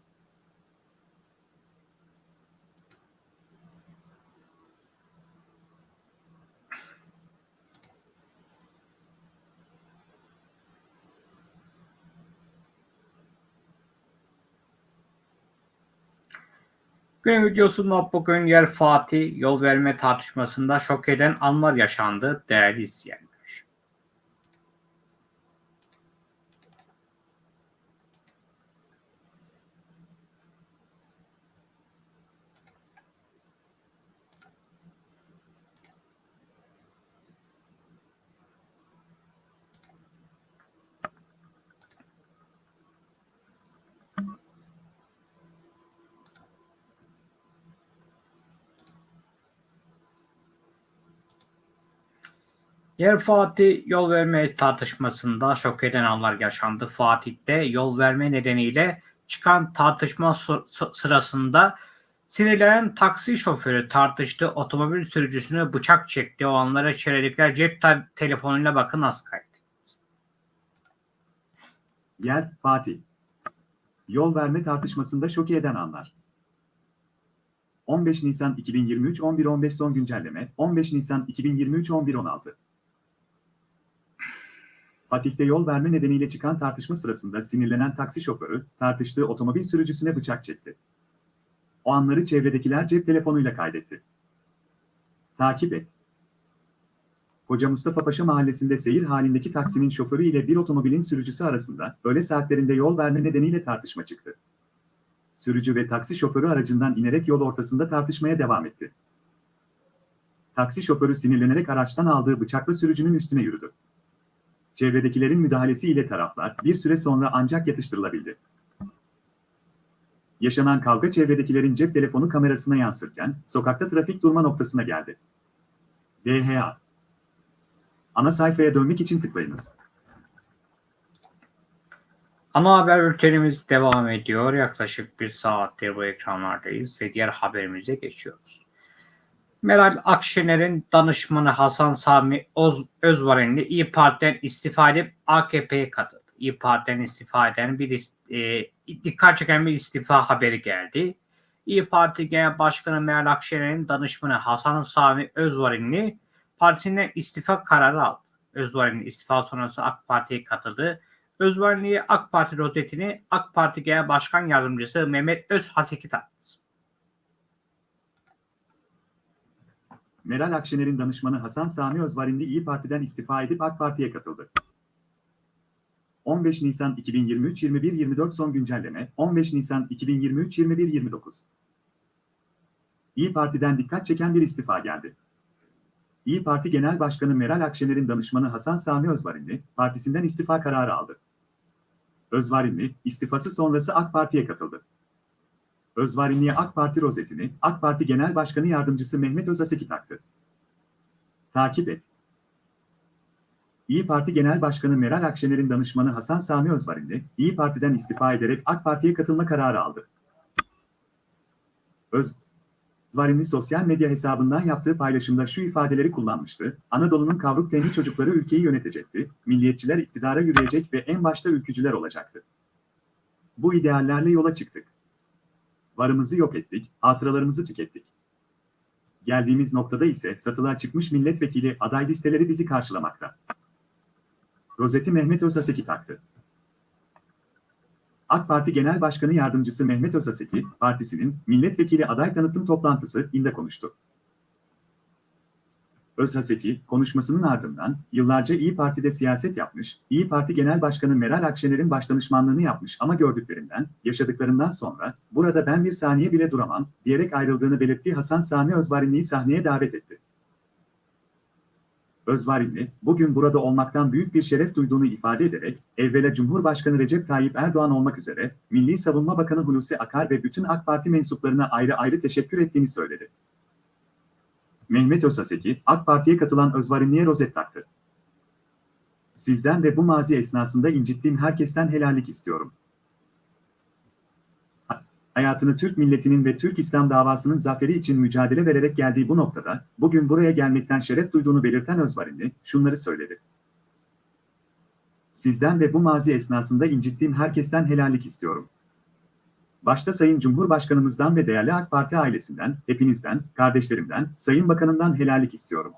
Günün videosunda bugün yer Fatih yol verme tartışmasında şok eden anlar yaşandı değerli izleyenler. Yer Fatih yol verme tartışmasında şok eden anlar yaşandı. Fatih'te yol verme nedeniyle çıkan tartışma sı- sı- sırasında sinirlenen taksi şoförü tartıştı. Otomobil sürücüsüne bıçak çekti. O anlara çevirdikler cep te- telefonuyla bakın az kaydı. Yer Fatih. Yol verme tartışmasında şok eden anlar. 15 Nisan 2023 11.15 son güncelleme 15 Nisan 2023 11.16 Fatih'te yol verme nedeniyle çıkan tartışma sırasında sinirlenen taksi şoförü tartıştığı otomobil sürücüsüne bıçak çekti. O anları çevredekiler cep telefonuyla kaydetti. Takip et. Hoca Mustafa Paşa mahallesinde seyir halindeki taksinin şoförü ile bir otomobilin sürücüsü arasında öğle saatlerinde yol verme nedeniyle tartışma çıktı. Sürücü ve taksi şoförü aracından inerek yol ortasında tartışmaya devam etti. Taksi şoförü sinirlenerek araçtan aldığı bıçakla sürücünün üstüne yürüdü. Çevredekilerin müdahalesiyle taraflar bir süre sonra ancak yatıştırılabildi. Yaşanan kavga çevredekilerin cep telefonu kamerasına yansırken sokakta trafik durma noktasına geldi. DHA Ana sayfaya dönmek için tıklayınız. Ana haber bültenimiz devam ediyor. Yaklaşık bir saattir bu ekranlardayız ve diğer haberimize geçiyoruz. Meral Akşener'in danışmanı Hasan Sami Oz, Özvarenli İyi Parti'den istifa edip AKP'ye katıldı. İyi Parti'den istifa eden bir e, dikkat çeken bir istifa haberi geldi. İyi Parti Genel Başkanı Meral Akşener'in danışmanı Hasan Sami Özvarenli partisinden istifa kararı aldı. Özvarenli istifa sonrası AK Parti'ye katıldı. Özvarenli'ye AK Parti rozetini AK Parti Genel Başkan Yardımcısı Mehmet Özhaseki taktı. Meral Akşener'in danışmanı Hasan Sami Özvarinli İyi Parti'den istifa edip AK Parti'ye katıldı. 15 Nisan 2023 21-24 son güncelleme 15 Nisan 2023 21-29 İyi Parti'den dikkat çeken bir istifa geldi. İyi Parti Genel Başkanı Meral Akşener'in danışmanı Hasan Sami Özvarinli partisinden istifa kararı aldı. Özvarinli istifası sonrası AK Parti'ye katıldı. Özvarinli'ye AK Parti rozetini AK Parti Genel Başkanı Yardımcısı Mehmet Özaseki taktı. Takip et. İyi Parti Genel Başkanı Meral Akşener'in danışmanı Hasan Sami Özvarinli, İyi Parti'den istifa ederek AK Parti'ye katılma kararı aldı. Özvarinli sosyal medya hesabından yaptığı paylaşımda şu ifadeleri kullanmıştı. Anadolu'nun kavruk tenli çocukları ülkeyi yönetecekti, milliyetçiler iktidara yürüyecek ve en başta ülkücüler olacaktı. Bu ideallerle yola çıktık. Varımızı yok ettik, hatıralarımızı tükettik. Geldiğimiz noktada ise satılığa çıkmış milletvekili aday listeleri bizi karşılamakta. Rozeti Mehmet Özaseki taktı. AK Parti Genel Başkanı Yardımcısı Mehmet Özaseki, partisinin milletvekili aday tanıtım toplantısı inde konuştu. Özhaseki, konuşmasının ardından, yıllarca İyi Parti'de siyaset yapmış, İyi Parti Genel Başkanı Meral Akşener'in başdanışmanlığını yapmış ama gördüklerinden, yaşadıklarından sonra, burada ben bir saniye bile duramam, diyerek ayrıldığını belirttiği Hasan Sami Özvarinli'yi sahneye davet etti. Özvarinli, bugün burada olmaktan büyük bir şeref duyduğunu ifade ederek, evvela Cumhurbaşkanı Recep Tayyip Erdoğan olmak üzere, Milli Savunma Bakanı Hulusi Akar ve bütün AK Parti mensuplarına ayrı ayrı teşekkür ettiğini söyledi. Mehmet Özaseki, AK Parti'ye katılan Özvarinli'ye rozet taktı. Sizden ve bu mazi esnasında incittiğim herkesten helallik istiyorum. Hayatını Türk milletinin ve Türk İslam davasının zaferi için mücadele vererek geldiği bu noktada, bugün buraya gelmekten şeref duyduğunu belirten Özvarinli, şunları söyledi. Sizden ve bu mazi esnasında incittiğim herkesten helallik istiyorum. Başta Sayın Cumhurbaşkanımızdan ve değerli AK Parti ailesinden, hepinizden, kardeşlerimden, Sayın Bakanımdan helallik istiyorum.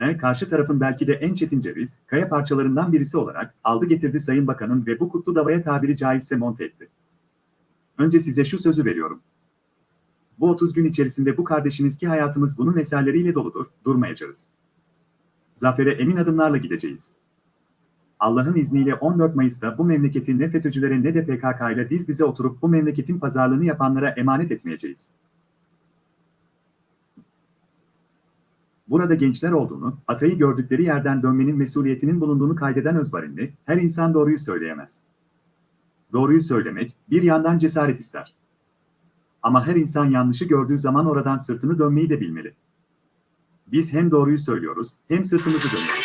E, karşı tarafın belki de en çetin ceviz, kaya parçalarından birisi olarak aldı getirdi Sayın Bakanım ve bu kutlu davaya tabiri caizse monte etti. Önce size şu sözü veriyorum. Bu 30 gün içerisinde bu kardeşiniz ki hayatımız bunun eserleriyle doludur, durmayacağız. Zafere emin adımlarla gideceğiz. Allah'ın izniyle 14 Mayıs'ta bu memleketin ne FETÖ'cülere ne de PKK ile diz dize oturup bu memleketin pazarlığını yapanlara emanet etmeyeceğiz. Burada gençler olduğunu, atayı gördükleri yerden dönmenin mesuliyetinin bulunduğunu kaydeden Özvarinli, her insan doğruyu söyleyemez. Doğruyu söylemek, bir yandan cesaret ister. Ama her insan yanlışı gördüğü zaman oradan sırtını dönmeyi de bilmeli. Biz hem doğruyu söylüyoruz, hem sırtımızı dönüyoruz.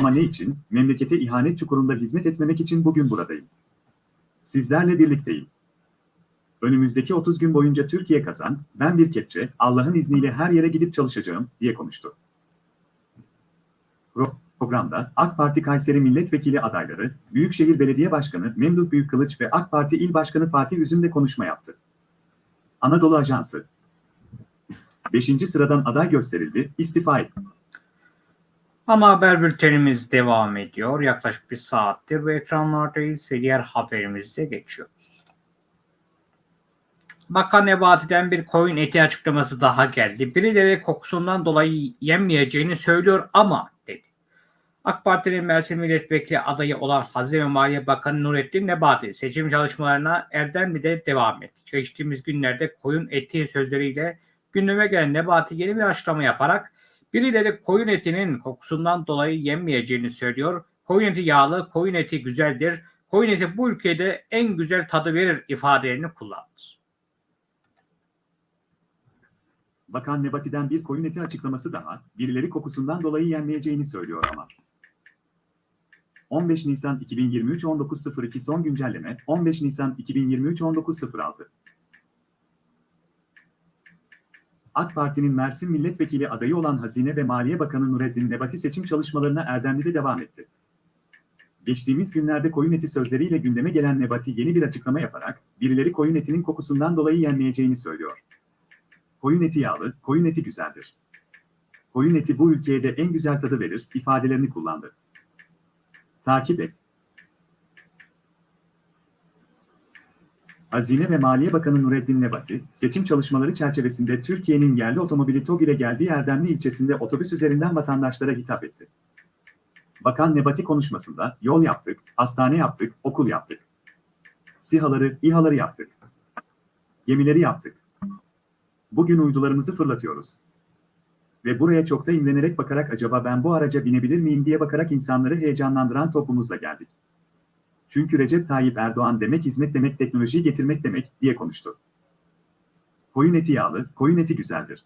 Ama ne için? Memlekete ihanet çukurunda hizmet etmemek için bugün buradayım. Sizlerle birlikteyim. Önümüzdeki 30 gün boyunca Türkiye kazan, ben bir kepçe, Allah'ın izniyle her yere gidip çalışacağım, diye konuştu. Programda AK Parti Kayseri Milletvekili adayları, Büyükşehir Belediye Başkanı Memduh Büyükkılıç ve AK Parti İl Başkanı Fatih Üzüm de konuşma yaptı. Anadolu Ajansı 5. sıradan aday gösterildi, istifa etti. Ana haber bültenimiz devam ediyor. Yaklaşık bir saattir bu ekranlardayız ve diğer haberimize geçiyoruz. Bakan Nebati'den bir koyun eti açıklaması daha geldi. Birileri kokusundan dolayı yenmeyeceğini söylüyor ama dedi. AK Parti'nin Mersin Milletvekili adayı olan Hazine Maliye Bakanı Nurettin Nebati seçim çalışmalarına Erdemli'de devam etti. Geçtiğimiz günlerde koyun eti sözleriyle gündeme gelen Nebati yeni bir açıklama yaparak Birileri koyun etinin kokusundan dolayı yenmeyeceğini söylüyor. Koyun eti yağlı, koyun eti güzeldir. Koyun eti bu ülkede en güzel tadı verir ifadelerini kullandı. Bakan Nebati'den bir koyun eti açıklaması daha, birileri kokusundan dolayı yenmeyeceğini söylüyor ama. 15 Nisan 2023 19.02 son güncelleme 15 Nisan 2023 19.06 AK Parti'nin Mersin Milletvekili adayı olan Hazine ve Maliye Bakanı Nureddin Nebati seçim çalışmalarına Erdemli'de devam etti. Geçtiğimiz günlerde koyun eti sözleriyle gündeme gelen Nebati yeni bir açıklama yaparak, birileri koyun etinin kokusundan dolayı yenmeyeceğini söylüyor. Koyun eti yağlı, koyun eti güzeldir. Koyun eti bu ülkeye de en güzel tadı verir, ifadelerini kullandı. Takip et. Hazine ve Maliye Bakanı Nureddin Nebati, seçim çalışmaları çerçevesinde Türkiye'nin yerli otomobili TOG ile geldiği Erdemli ilçesinde otobüs üzerinden vatandaşlara hitap etti. Bakan Nebati konuşmasında, yol yaptık, hastane yaptık, okul yaptık. SİHA'ları, İHA'ları yaptık. Gemileri yaptık. Bugün uydularımızı fırlatıyoruz. Ve buraya çok da imrenerek bakarak acaba ben bu araca binebilir miyim diye bakarak insanları heyecanlandıran toplumumuzla geldik. Çünkü Recep Tayyip Erdoğan demek hizmet demek teknolojiyi getirmek demek diye konuştu. Koyun eti yağlı, koyun eti güzeldir.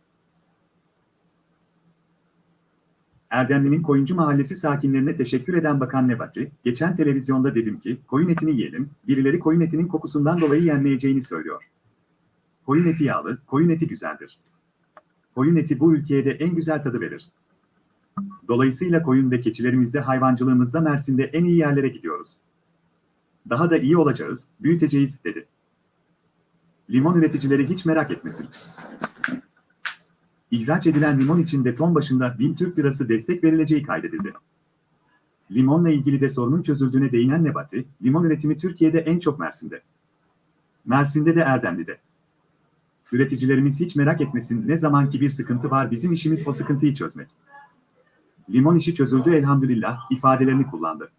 Erdemli'nin Koyuncu Mahallesi sakinlerine teşekkür eden Bakan Nebati, geçen televizyonda dedim ki, koyun etini yiyelim, birileri koyun etinin kokusundan dolayı yenmeyeceğini söylüyor. Koyun eti yağlı, koyun eti güzeldir. Koyun eti bu ülkeye de en güzel tadı verir. Dolayısıyla koyun ve keçilerimizde hayvancılığımızda Mersin'de en iyi yerlere gidiyoruz. Daha da iyi olacağız, büyüteceğiz, dedi. Limon üreticileri hiç merak etmesin. İhraç edilen limon için de ton başında 1000 Türk lirası destek verileceği kaydedildi. Limonla ilgili de sorunun çözüldüğüne değinen Nebati, limon üretimi Türkiye'de en çok Mersin'de. Mersin'de de Erdemli'de. Üreticilerimiz hiç merak etmesin ne zamanki bir sıkıntı var bizim işimiz o sıkıntıyı çözmek. Limon işi çözüldü elhamdülillah ifadelerini kullandı.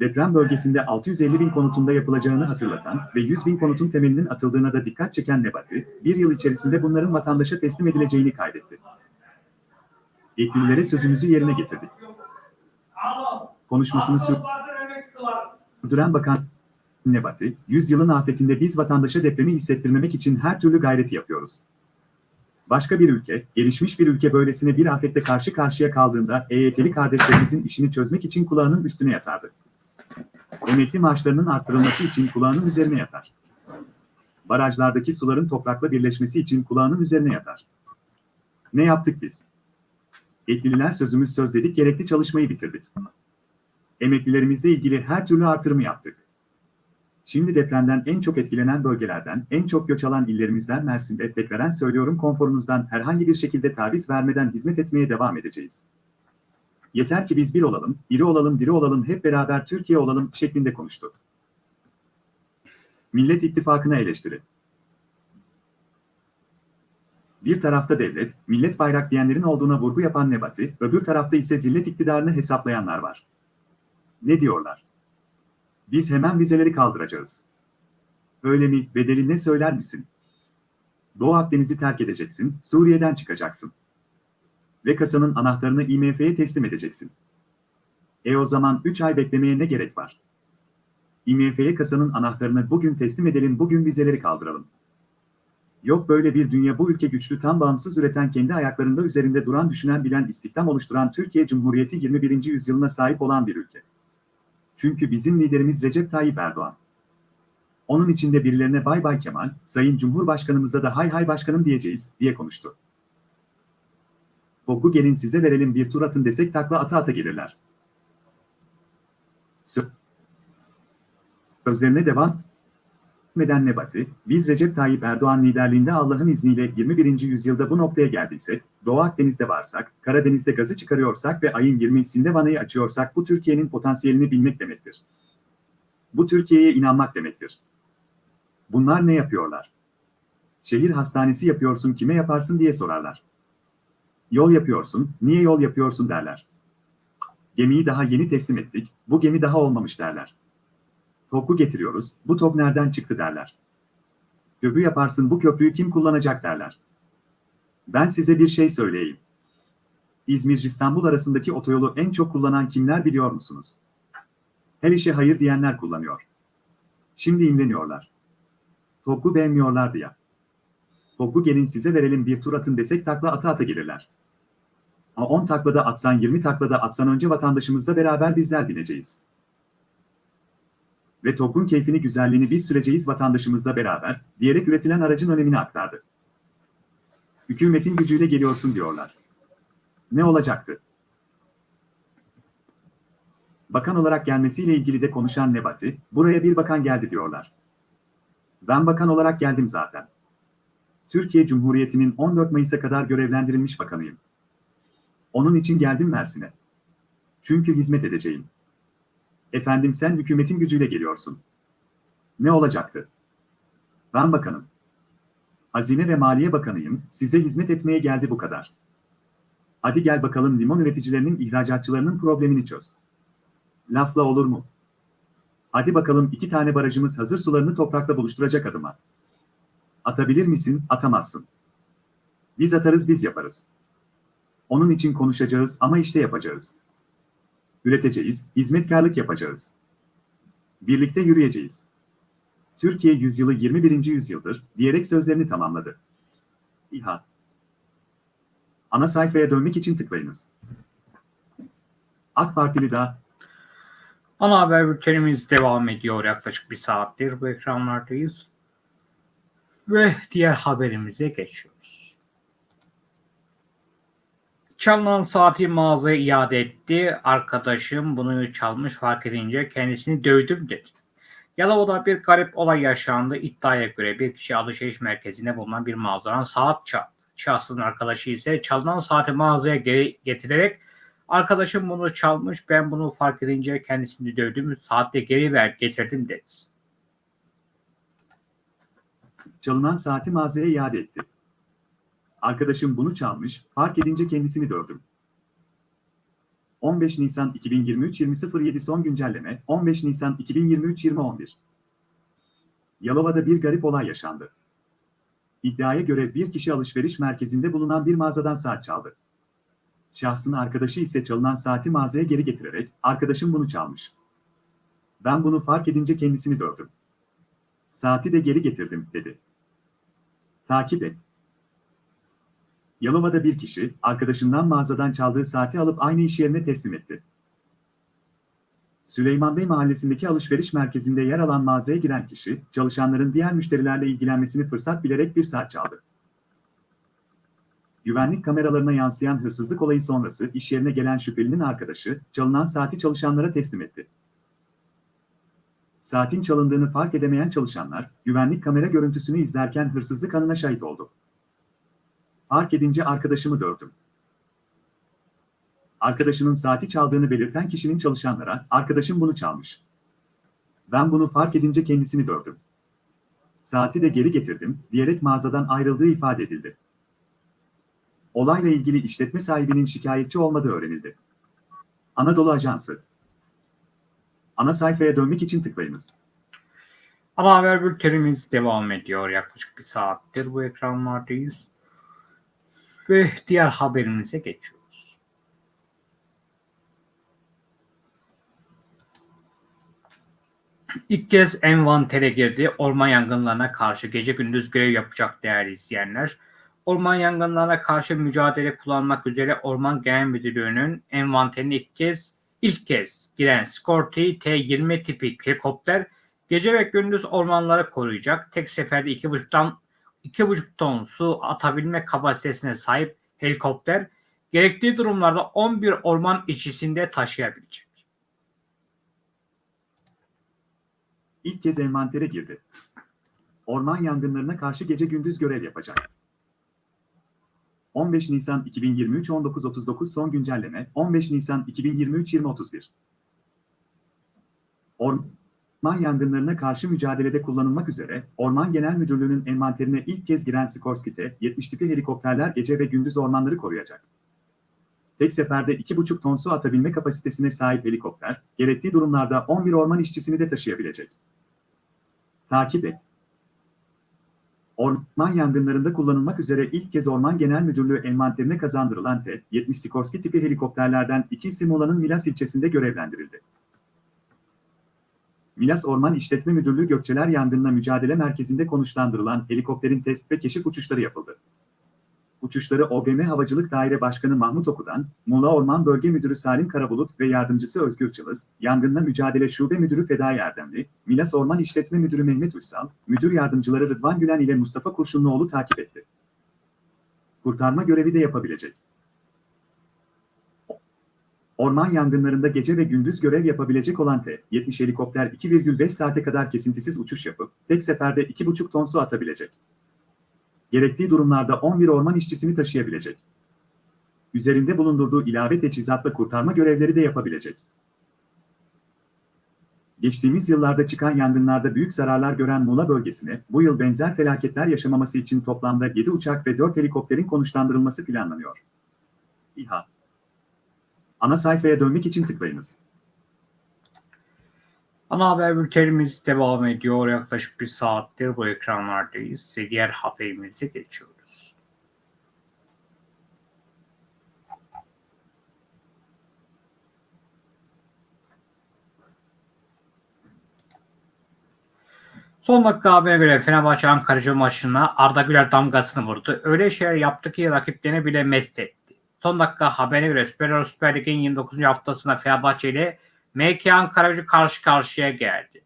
Deprem bölgesinde 650 bin konutunda yapılacağını hatırlatan ve 100 bin konutun temelinin atıldığına da dikkat çeken Nebati, bir yıl içerisinde bunların vatandaşa teslim edileceğini kaydetti. Yetkililere sözümüzü yerine getirdik. Konuşmasını sürdüren Bakan Nebati, 100 yılın afetinde biz vatandaşa depremi hissettirmemek için her türlü gayreti yapıyoruz. Başka bir ülke, gelişmiş bir ülke böylesine bir afette karşı karşıya kaldığında EYT'li kardeşlerimizin işini çözmek için kulağının üstüne yatardı. Emekli maaşlarının arttırılması için kulağının üzerine yatar. Barajlardaki suların toprakla birleşmesi için kulağının üzerine yatar. Ne yaptık biz? Yetkililer sözümüz söz dedik gerekli çalışmayı bitirdik. Emeklilerimizle ilgili her türlü artırımı yaptık. Şimdi depremden en çok etkilenen bölgelerden, en çok göç alan illerimizden Mersin'de tekraren söylüyorum konforunuzdan herhangi bir şekilde taviz vermeden hizmet etmeye devam edeceğiz. Yeter ki biz bir olalım, biri olalım, diri olalım, hep beraber Türkiye olalım şeklinde konuştu. Millet İttifakı'na eleştiri. Bir tarafta devlet, millet bayrak diyenlerin olduğuna vurgu yapan Nebati, öbür tarafta ise zillet iktidarını hesaplayanlar var. Ne diyorlar? Biz hemen vizeleri kaldıracağız. Öyle mi, bedeli ne söyler misin? Doğu Akdeniz'i terk edeceksin, Suriye'den çıkacaksın. Ve kasanın anahtarını IMF'ye teslim edeceksin. E o zaman 3 ay beklemeye ne gerek var? IMF'ye kasanın anahtarını bugün teslim edelim, bugün vizeleri kaldıralım. Yok böyle bir dünya bu ülke güçlü tam bağımsız üreten kendi ayaklarında üzerinde duran düşünen bilen istihdam oluşturan Türkiye Cumhuriyeti 21. yüzyılına sahip olan bir ülke. Çünkü bizim liderimiz Recep Tayyip Erdoğan. Onun içinde birilerine bay bay Kemal, Sayın Cumhurbaşkanımıza da hay hay başkanım diyeceğiz, diye konuştu. Boku gelin size verelim bir tur atın desek takla ata ata gelirler. Sözlerine devam etmeden Nebati, biz Recep Tayyip Erdoğan liderliğinde Allah'ın izniyle 21. yüzyılda bu noktaya geldiysek, Doğu Akdeniz'de varsak, Karadeniz'de gazı çıkarıyorsak ve ayın 20'sinde vanayı açıyorsak bu Türkiye'nin potansiyelini bilmek demektir. Bu Türkiye'ye inanmak demektir. Bunlar ne yapıyorlar? Şehir hastanesi yapıyorsun kime yaparsın diye sorarlar. Yol yapıyorsun, niye yol yapıyorsun derler. Gemiyi daha yeni teslim ettik, bu gemi daha olmamış derler. Topu getiriyoruz, bu top nereden çıktı derler. Köprü yaparsın bu köprüyü kim kullanacak derler. Ben size bir şey söyleyeyim. İzmir-İstanbul arasındaki otoyolu en çok kullanan kimler biliyor musunuz? Her işe hayır diyenler kullanıyor. Şimdi imreniyorlar. Topu beğenmiyorlardı ya. Topu gelin size verelim bir tur atın desek takla ata ata gelirler. Ama 10 taklada atsan 20 taklada atsan önce vatandaşımızla beraber bizler bineceğiz. Ve topun keyfini güzelliğini biz süreceğiz vatandaşımızla beraber, diyerek üretilen aracın önemini aktardı. Hükümetin gücüyle geliyorsun diyorlar. Ne olacaktı? Bakan olarak gelmesiyle ilgili de konuşan Nebati, buraya bir bakan geldi diyorlar. Ben bakan olarak geldim zaten. Türkiye Cumhuriyeti'nin 14 Mayıs'a kadar görevlendirilmiş bakanıyım. Onun için geldim Mersin'e. Çünkü hizmet edeceğim. Efendim sen hükümetin gücüyle geliyorsun. Ne olacaktı? Ben bakanım. Hazine ve Maliye Bakanıyım, size hizmet etmeye geldi bu kadar. Hadi gel bakalım limon üreticilerinin ihracatçılarının problemini çöz. Lafla olur mu? Hadi bakalım iki tane barajımız hazır sularını toprakla buluşturacak adım at. Atabilir misin? Atamazsın. Biz atarız biz yaparız. Onun için konuşacağız ama işte yapacağız. Üreteceğiz, hizmetkarlık yapacağız. Birlikte yürüyeceğiz. Türkiye yüzyılı 21. yüzyıldır diyerek sözlerini tamamladı. İHA Ana sayfaya dönmek için tıklayınız. AK Partili da Ana haber bültenimiz devam ediyor. Yaklaşık bir saattir bu ekranlardayız. Ve diğer haberimize geçiyoruz. Çalınan saati mağazaya iade etti. Arkadaşım bunu çalmış fark edince kendisini dövdüm dedi. Yalova'da bir garip olay yaşandı. İddiaya göre bir kişi alışveriş merkezinde bulunan bir mağazadan saat çaldı. Şahsın arkadaşı ise çalınan saati mağazaya geri getirerek arkadaşım bunu çalmış ben bunu fark edince kendisini dövdüm saatte geri ver getirdim dedi. Çalınan saati mağazaya iade etti. Arkadaşım bunu çalmış, fark edince kendisini dövdüm. 15 Nisan 2023 20.07 son güncelleme 15 Nisan 2023 20.11 Yalova'da bir garip olay yaşandı. İddiaya göre bir kişi alışveriş merkezinde bulunan bir mağazadan saat çaldı. Şahsın arkadaşı ise çalınan saati mağazaya geri getirerek arkadaşım bunu çalmış. Ben bunu fark edince kendisini dövdüm. Saati de geri getirdim dedi. Takip et. Yalova'da bir kişi, arkadaşından mağazadan çaldığı saati alıp aynı iş yerine teslim etti. Süleyman Bey mahallesindeki alışveriş merkezinde yer alan mağazaya giren kişi, çalışanların diğer müşterilerle ilgilenmesini fırsat bilerek bir saat çaldı. Güvenlik kameralarına yansıyan hırsızlık olayı sonrası iş yerine gelen şüphelinin arkadaşı, çalınan saati çalışanlara teslim etti. Saatin çalındığını fark edemeyen çalışanlar, güvenlik kamera görüntüsünü izlerken hırsızlık anına şahit oldu. Fark edince arkadaşımı dövdüm. Arkadaşının saati çaldığını belirten kişinin çalışanlara, arkadaşım bunu çalmış. Ben bunu fark edince kendisini dövdüm. Saati de geri getirdim, diyerek mağazadan ayrıldığı ifade edildi. Olayla ilgili işletme sahibinin şikayetçi olmadığı öğrenildi. Anadolu Ajansı Ana sayfaya dönmek için tıklayınız. Ana haber bültenimiz devam ediyor. Yaklaşık bir saattir bu ekranlardayız. Ve diğer haberimize geçiyoruz. İlk kez envantere girdi. Orman yangınlarına karşı gece gündüz görev yapacak değerli izleyenler. Orman yangınlarına karşı mücadele kullanmak üzere Orman Genel Müdürlüğü'nün envanterine ilk kez ilk kez giren Scorti T-20 tipi helikopter gece ve gündüz ormanları koruyacak. Tek seferde 2,5'tan 2,5 ton su atabilme kapasitesine sahip helikopter gerektiği durumlarda 11 orman içisinde taşıyabilecek. İlk kez envantere girdi. Orman yangınlarına karşı gece gündüz görev yapacak. 15 Nisan 2023 19.39 son güncelleme 15 Nisan 2023 20.31 Orman yangınlarına karşı mücadelede kullanılmak üzere Orman Genel Müdürlüğü'nün envanterine ilk kez giren Sikorsky T-70 tipi helikopterler gece ve gündüz ormanları koruyacak. Tek seferde 2,5 ton su atabilme kapasitesine sahip helikopter, gerektiği durumlarda 11 orman işçisini de taşıyabilecek. Takip et. Orman yangınlarında kullanılmak üzere ilk kez Orman Genel Müdürlüğü envanterine kazandırılan T-70 Sikorsky tipi helikopterlerden ikisi Muğla'nın Milas ilçesinde görevlendirildi. Milas Orman İşletme Müdürlüğü Gökçeler Yangınla Mücadele Merkezi'nde konuşlandırılan helikopterin test ve keşif uçuşları yapıldı. Uçuşları OGM Havacılık Daire Başkanı Mahmut Oku'dan, Muğla Orman Bölge Müdürü Salim Karabulut ve Yardımcısı Özgür Çılız, Yangınla Mücadele Şube Müdürü Fedai Erdemli, Milas Orman İşletme Müdürü Mehmet Uysal, Müdür Yardımcıları Rıdvan Gülen ile Mustafa Kurşunluoğlu takip etti. Kurtarma görevi de yapabilecek. Orman yangınlarında gece ve gündüz görev yapabilecek olan T-70 helikopter 2,5 saate kadar kesintisiz uçuş yapıp, tek seferde 2,5 ton su atabilecek gerektiği durumlarda 11 orman işçisini taşıyabilecek. Üzerinde bulundurduğu ilave teçhizatla kurtarma görevleri de yapabilecek. Geçtiğimiz yıllarda çıkan yangınlarda büyük zararlar gören Muğla bölgesine bu yıl benzer felaketler yaşamaması için toplamda 7 uçak ve 4 helikopterin konuşlandırılması planlanıyor. İHA Ana sayfaya dönmek için tıklayınız. Ana haber bültenimiz devam ediyor. Yaklaşık bir saattir bu ekranlardayız ve diğer haberimize geçiyoruz. Son dakika haberine göre Fenerbahçe Ankaracı maçına Arda Güler damgasını vurdu. Öyle şeyler yaptı ki rakiplerini bile mest etti. Son dakika haberine göre Süper Lig'in 29. haftasında Fenerbahçe ile MK Ankara gücü karşı karşıya geldi.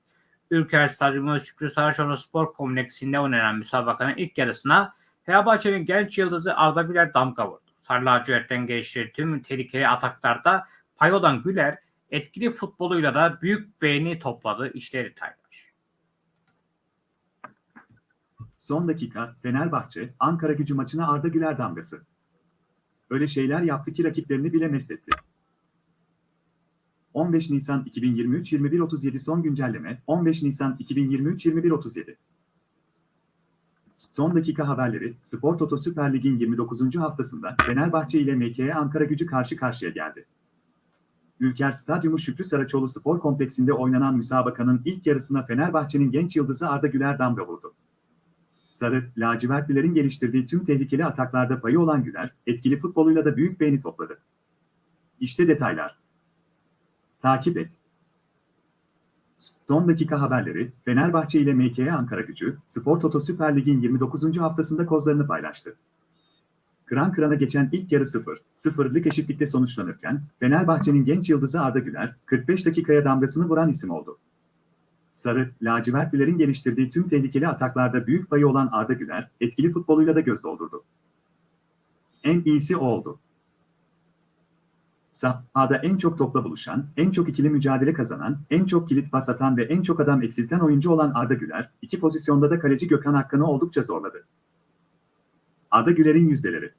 Ülker Stadyumu Şükrü Saraçoğlu Spor Kompleksinde oynanan müsabakanın ilk yarısına Fenerbahçe'nin genç yıldızı Arda Güler damga vurdu. Sarı lacivertten geliştirdiği tüm tehlikeli ataklarda pay olan Güler etkili futboluyla da büyük beğeni topladı. İşte detaylar. Son dakika Fenerbahçe Ankara gücü maçına Arda Güler damgası. Öyle şeyler yaptı ki rakiplerini bile mest etti. 15 Nisan 2023 21.37 son güncelleme 15 Nisan 2023 21.37 Son dakika haberleri Spor Toto Süper Lig'in 29. haftasında Fenerbahçe ile MKE Ankara gücü karşı karşıya geldi. Ülker Stadyumu Şükrü Saraçoğlu Spor Kompleksinde oynanan müsabakanın ilk yarısına Fenerbahçe'nin genç yıldızı Arda Güler damga vurdu. Sarı, lacivertlilerin geliştirdiği tüm tehlikeli ataklarda payı olan Güler, etkili futboluyla da büyük beğeni topladı. İşte detaylar. Takip et. Son dakika haberleri, Fenerbahçe ile MKE Ankara gücü, Spor Toto Süper Lig'in 29. haftasında kozlarını paylaştı. Kıran kırana geçen ilk yarı 0-0'lık eşitlikte sonuçlanırken, Fenerbahçe'nin genç yıldızı Arda Güler, 45 dakikaya damgasını vuran isim oldu. Sarı, lacivertlilerin geliştirdiği tüm tehlikeli ataklarda büyük payı olan Arda Güler, etkili futboluyla da göz doldurdu. En iyisi o oldu. Sahada en çok topla buluşan, en çok ikili mücadele kazanan, en çok kilit pas atan ve en çok adam eksilten oyuncu olan Arda Güler, iki pozisyonda da kaleci Gökhan Akkan'ı oldukça zorladı. Arda Güler'in yüzdeleri.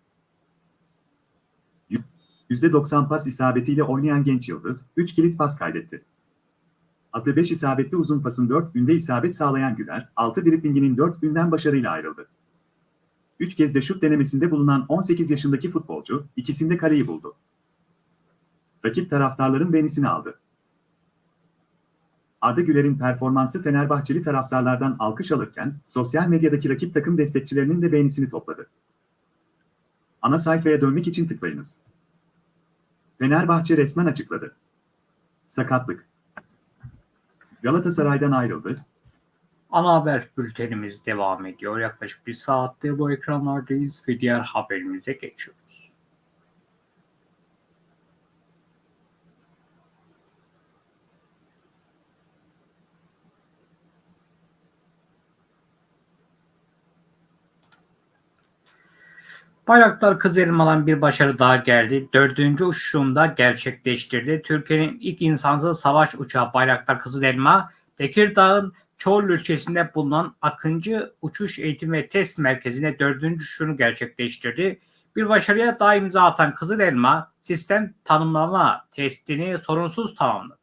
%90 pas isabetiyle oynayan genç yıldız, 3 kilit pas kaydetti. Atı 5 isabetli uzun pasın 4 günde isabet sağlayan Güler, 6 driplinginin 4 günden başarıyla ayrıldı. 3 kez de şut denemesinde bulunan 18 yaşındaki futbolcu, ikisinde kaleyi buldu. Rakip taraftarların beğenisini aldı. Arda Güler'in performansı Fenerbahçeli taraftarlardan alkış alırken, sosyal medyadaki rakip takım destekçilerinin de beğenisini topladı. Ana sayfaya dönmek için tıklayınız. Fenerbahçe resmen açıkladı. Sakatlık. Galatasaray'dan ayrıldı. Ana haber bültenimiz devam ediyor. Yaklaşık bir saattir bu ekranlardayız ve diğer haberimize geçiyoruz. Bayraktar Kızılelma'dan bir başarı daha geldi. Dördüncü uçuşunda gerçekleştirdi. Türkiye'nin ilk insansız savaş uçağı Bayraktar Kızılelma, Tekirdağ'ın Çorlu ilçesinde bulunan Akıncı Uçuş Eğitim ve Test Merkezi'ne dördüncü uçuşunu gerçekleştirdi. Bir başarıya daha imza atan Kızılelma, sistem tanımlama testini sorunsuz tamamladı.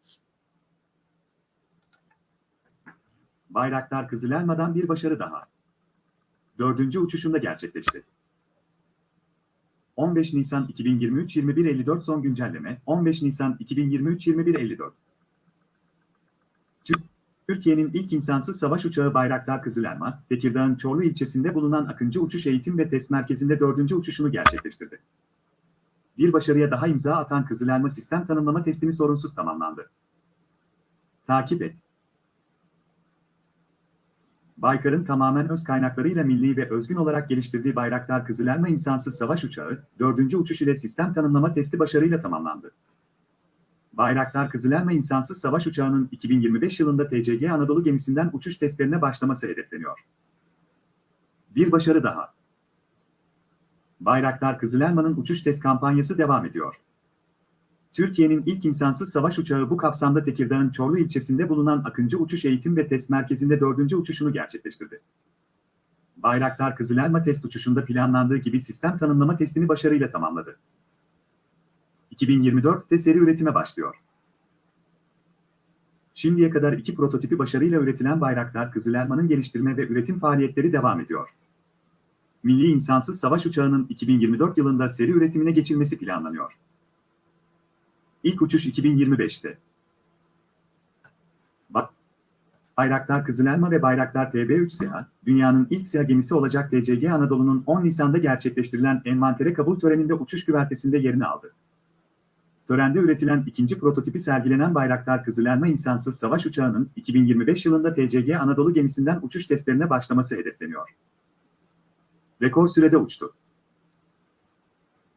Bayraktar Kızılelma'dan bir başarı daha. Dördüncü uçuşunda gerçekleşti. 15 Nisan 2023 21.54 son güncelleme 15 Nisan 2023 21.54 Türkiye'nin ilk insansız savaş uçağı Bayraktar Kızılelma, Tekirdağ'ın Çorlu ilçesinde bulunan Akıncı Uçuş Eğitim ve Test Merkezi'nde dördüncü uçuşunu gerçekleştirdi. Bir başarıya daha imza atan Kızılelma sistem tanımlama testini sorunsuz tamamlandı. Takip et. Baykar'ın tamamen öz kaynaklarıyla milli ve özgün olarak geliştirdiği Bayraktar Kızılelma insansız savaş uçağı, dördüncü uçuş ile sistem tanımlama testi başarıyla tamamlandı. Bayraktar Kızılelma insansız savaş uçağının 2025 yılında TCG Anadolu gemisinden uçuş testlerine başlaması hedefleniyor. Bir başarı daha. Bayraktar Kızılelma'nın uçuş test kampanyası devam ediyor. Türkiye'nin ilk insansız savaş uçağı bu kapsamda Tekirdağ'ın Çorlu ilçesinde bulunan Akıncı Uçuş Eğitim ve Test Merkezi'nde dördüncü uçuşunu gerçekleştirdi. Bayraktar Kızılelma test uçuşunda planlandığı gibi sistem tanımlama testini başarıyla tamamladı. 2024'te seri üretime başlıyor. Şimdiye kadar iki prototipi başarıyla üretilen Bayraktar Kızılelma'nın geliştirme ve üretim faaliyetleri devam ediyor. Milli insansız savaş uçağının 2024 yılında seri üretimine geçilmesi planlanıyor. İlk uçuş 2025'te. Bak, Bayraktar Kızılelma ve Bayraktar TB3 SİHA, dünyanın ilk SİHA gemisi olacak TCG Anadolu'nun 10 Nisan'da gerçekleştirilen envantere kabul töreninde uçuş güvertesinde yerini aldı. Törende üretilen ikinci prototipi sergilenen Bayraktar Kızılelma insansız savaş uçağının 2025 yılında TCG Anadolu gemisinden uçuş testlerine başlaması hedefleniyor. Rekor sürede uçtu.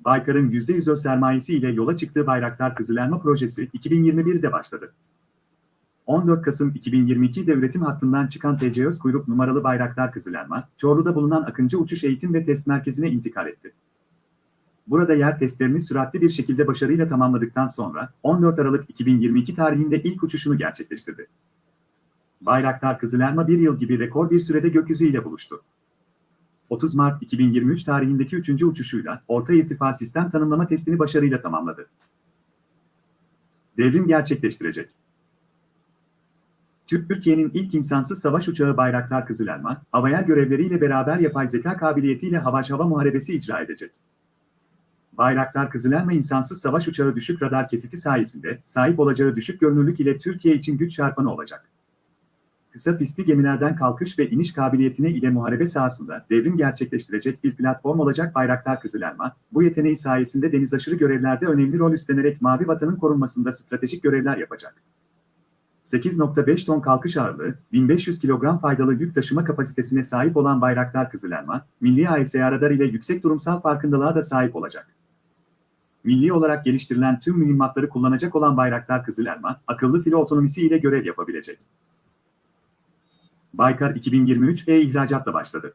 Baykar'ın %100 öz sermayesi ile yola çıktığı Bayraktar Kızılelma projesi 2021'de başladı. 14 Kasım 2022'de üretim hattından çıkan TCÖz kuyruk numaralı Bayraktar Kızılelma, Çorlu'da bulunan Akıncı Uçuş Eğitim ve Test Merkezi'ne intikal etti. Burada yer testlerini süratli bir şekilde başarıyla tamamladıktan sonra 14 Aralık 2022 tarihinde ilk uçuşunu gerçekleştirdi. Bayraktar Kızılelma bir yıl gibi rekor bir sürede gökyüzüyle buluştu. 30 Mart 2023 tarihindeki üçüncü uçuşuyla orta irtifa sistem tanımlama testini başarıyla tamamladı. Devrim gerçekleştirecek. Türkiye'nin ilk insansız savaş uçağı Bayraktar Kızılelma, havaya görevleriyle beraber yapay zeka kabiliyetiyle hava hava muharebesi icra edecek. Bayraktar Kızılelma insansız savaş uçağı düşük radar kesiti sayesinde sahip olacağı düşük görünürlük ile Türkiye için güç çarpanı olacak. Kısa pistli gemilerden kalkış ve iniş kabiliyetine ile muharebe sahasında devrim gerçekleştirecek bir platform olacak Bayraktar Kızılelma, bu yeteneği sayesinde deniz aşırı görevlerde önemli rol üstlenerek Mavi Vatan'ın korunmasında stratejik görevler yapacak. 8.5 ton kalkış ağırlığı, 1500 kilogram faydalı yük taşıma kapasitesine sahip olan Bayraktar Kızılelma, milli AESA radar ile yüksek durumsal farkındalığa da sahip olacak. Milli olarak geliştirilen tüm mühimmatları kullanacak olan Bayraktar Kızılelma, akıllı filo otonomisi ile görev yapabilecek. Baykar 2023 e-ihracatla başladı.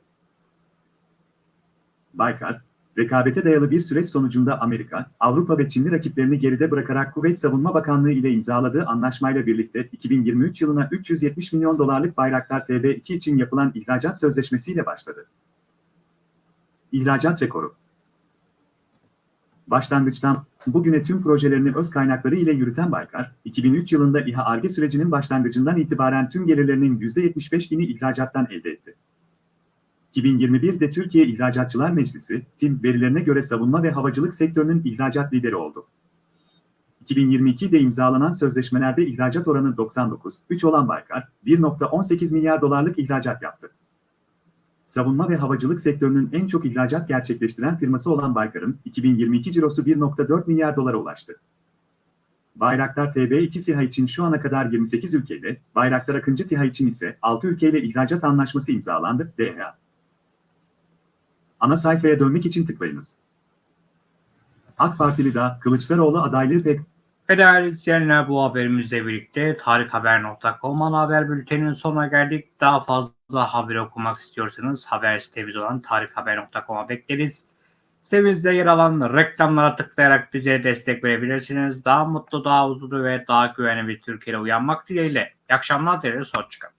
Baykar, rekabete dayalı bir süreç sonucunda Amerika, Avrupa ve Çinli rakiplerini geride bırakarak Kuveyt Savunma Bakanlığı ile imzaladığı anlaşmayla birlikte 2023 yılına 370 milyon dolarlık Bayraktar TB2 için yapılan ihracat sözleşmesiyle başladı. İhracat rekoru Başlangıçtan bugüne tüm projelerini öz kaynakları ile yürüten Baykar, 2003 yılında İHA ARGE sürecinin başlangıcından itibaren tüm gelirlerinin %75'ini ihracattan elde etti. 2021'de Türkiye İhracatçılar Meclisi, TİM verilerine göre savunma ve havacılık sektörünün ihracat lideri oldu. 2022'de imzalanan sözleşmelerde ihracat oranı 99,3 olan Baykar, 1.18 milyar dolarlık ihracat yaptı. Savunma ve havacılık sektörünün en çok ihracat gerçekleştiren firması olan Baykar'ın 2022 cirosu 1.4 milyar dolara ulaştı. Bayraktar TB2 SİHA için şu ana kadar 28 ülkeyle, Bayraktar Akıncı TİHA için ise 6 ülkeyle ihracat anlaşması imzalandı. DHA. Ana sayfaya dönmek için tıklayınız. AK Partili da Kılıçdaroğlu adaylığı pek değerli izleyenler bu haberimizle birlikte tarikhaber.com ana haber bülteninin sonuna geldik. Daha fazla haber okumak istiyorsanız haber sitemiz olan tarikhaber.com'a bekleriz. Sitemizde yer alan reklamlara tıklayarak bize destek verebilirsiniz. Daha mutlu, daha huzurlu ve daha güvenli bir Türkiye'de uyanmak dileğiyle. İyi akşamlar dileriz. Hoşçakalın.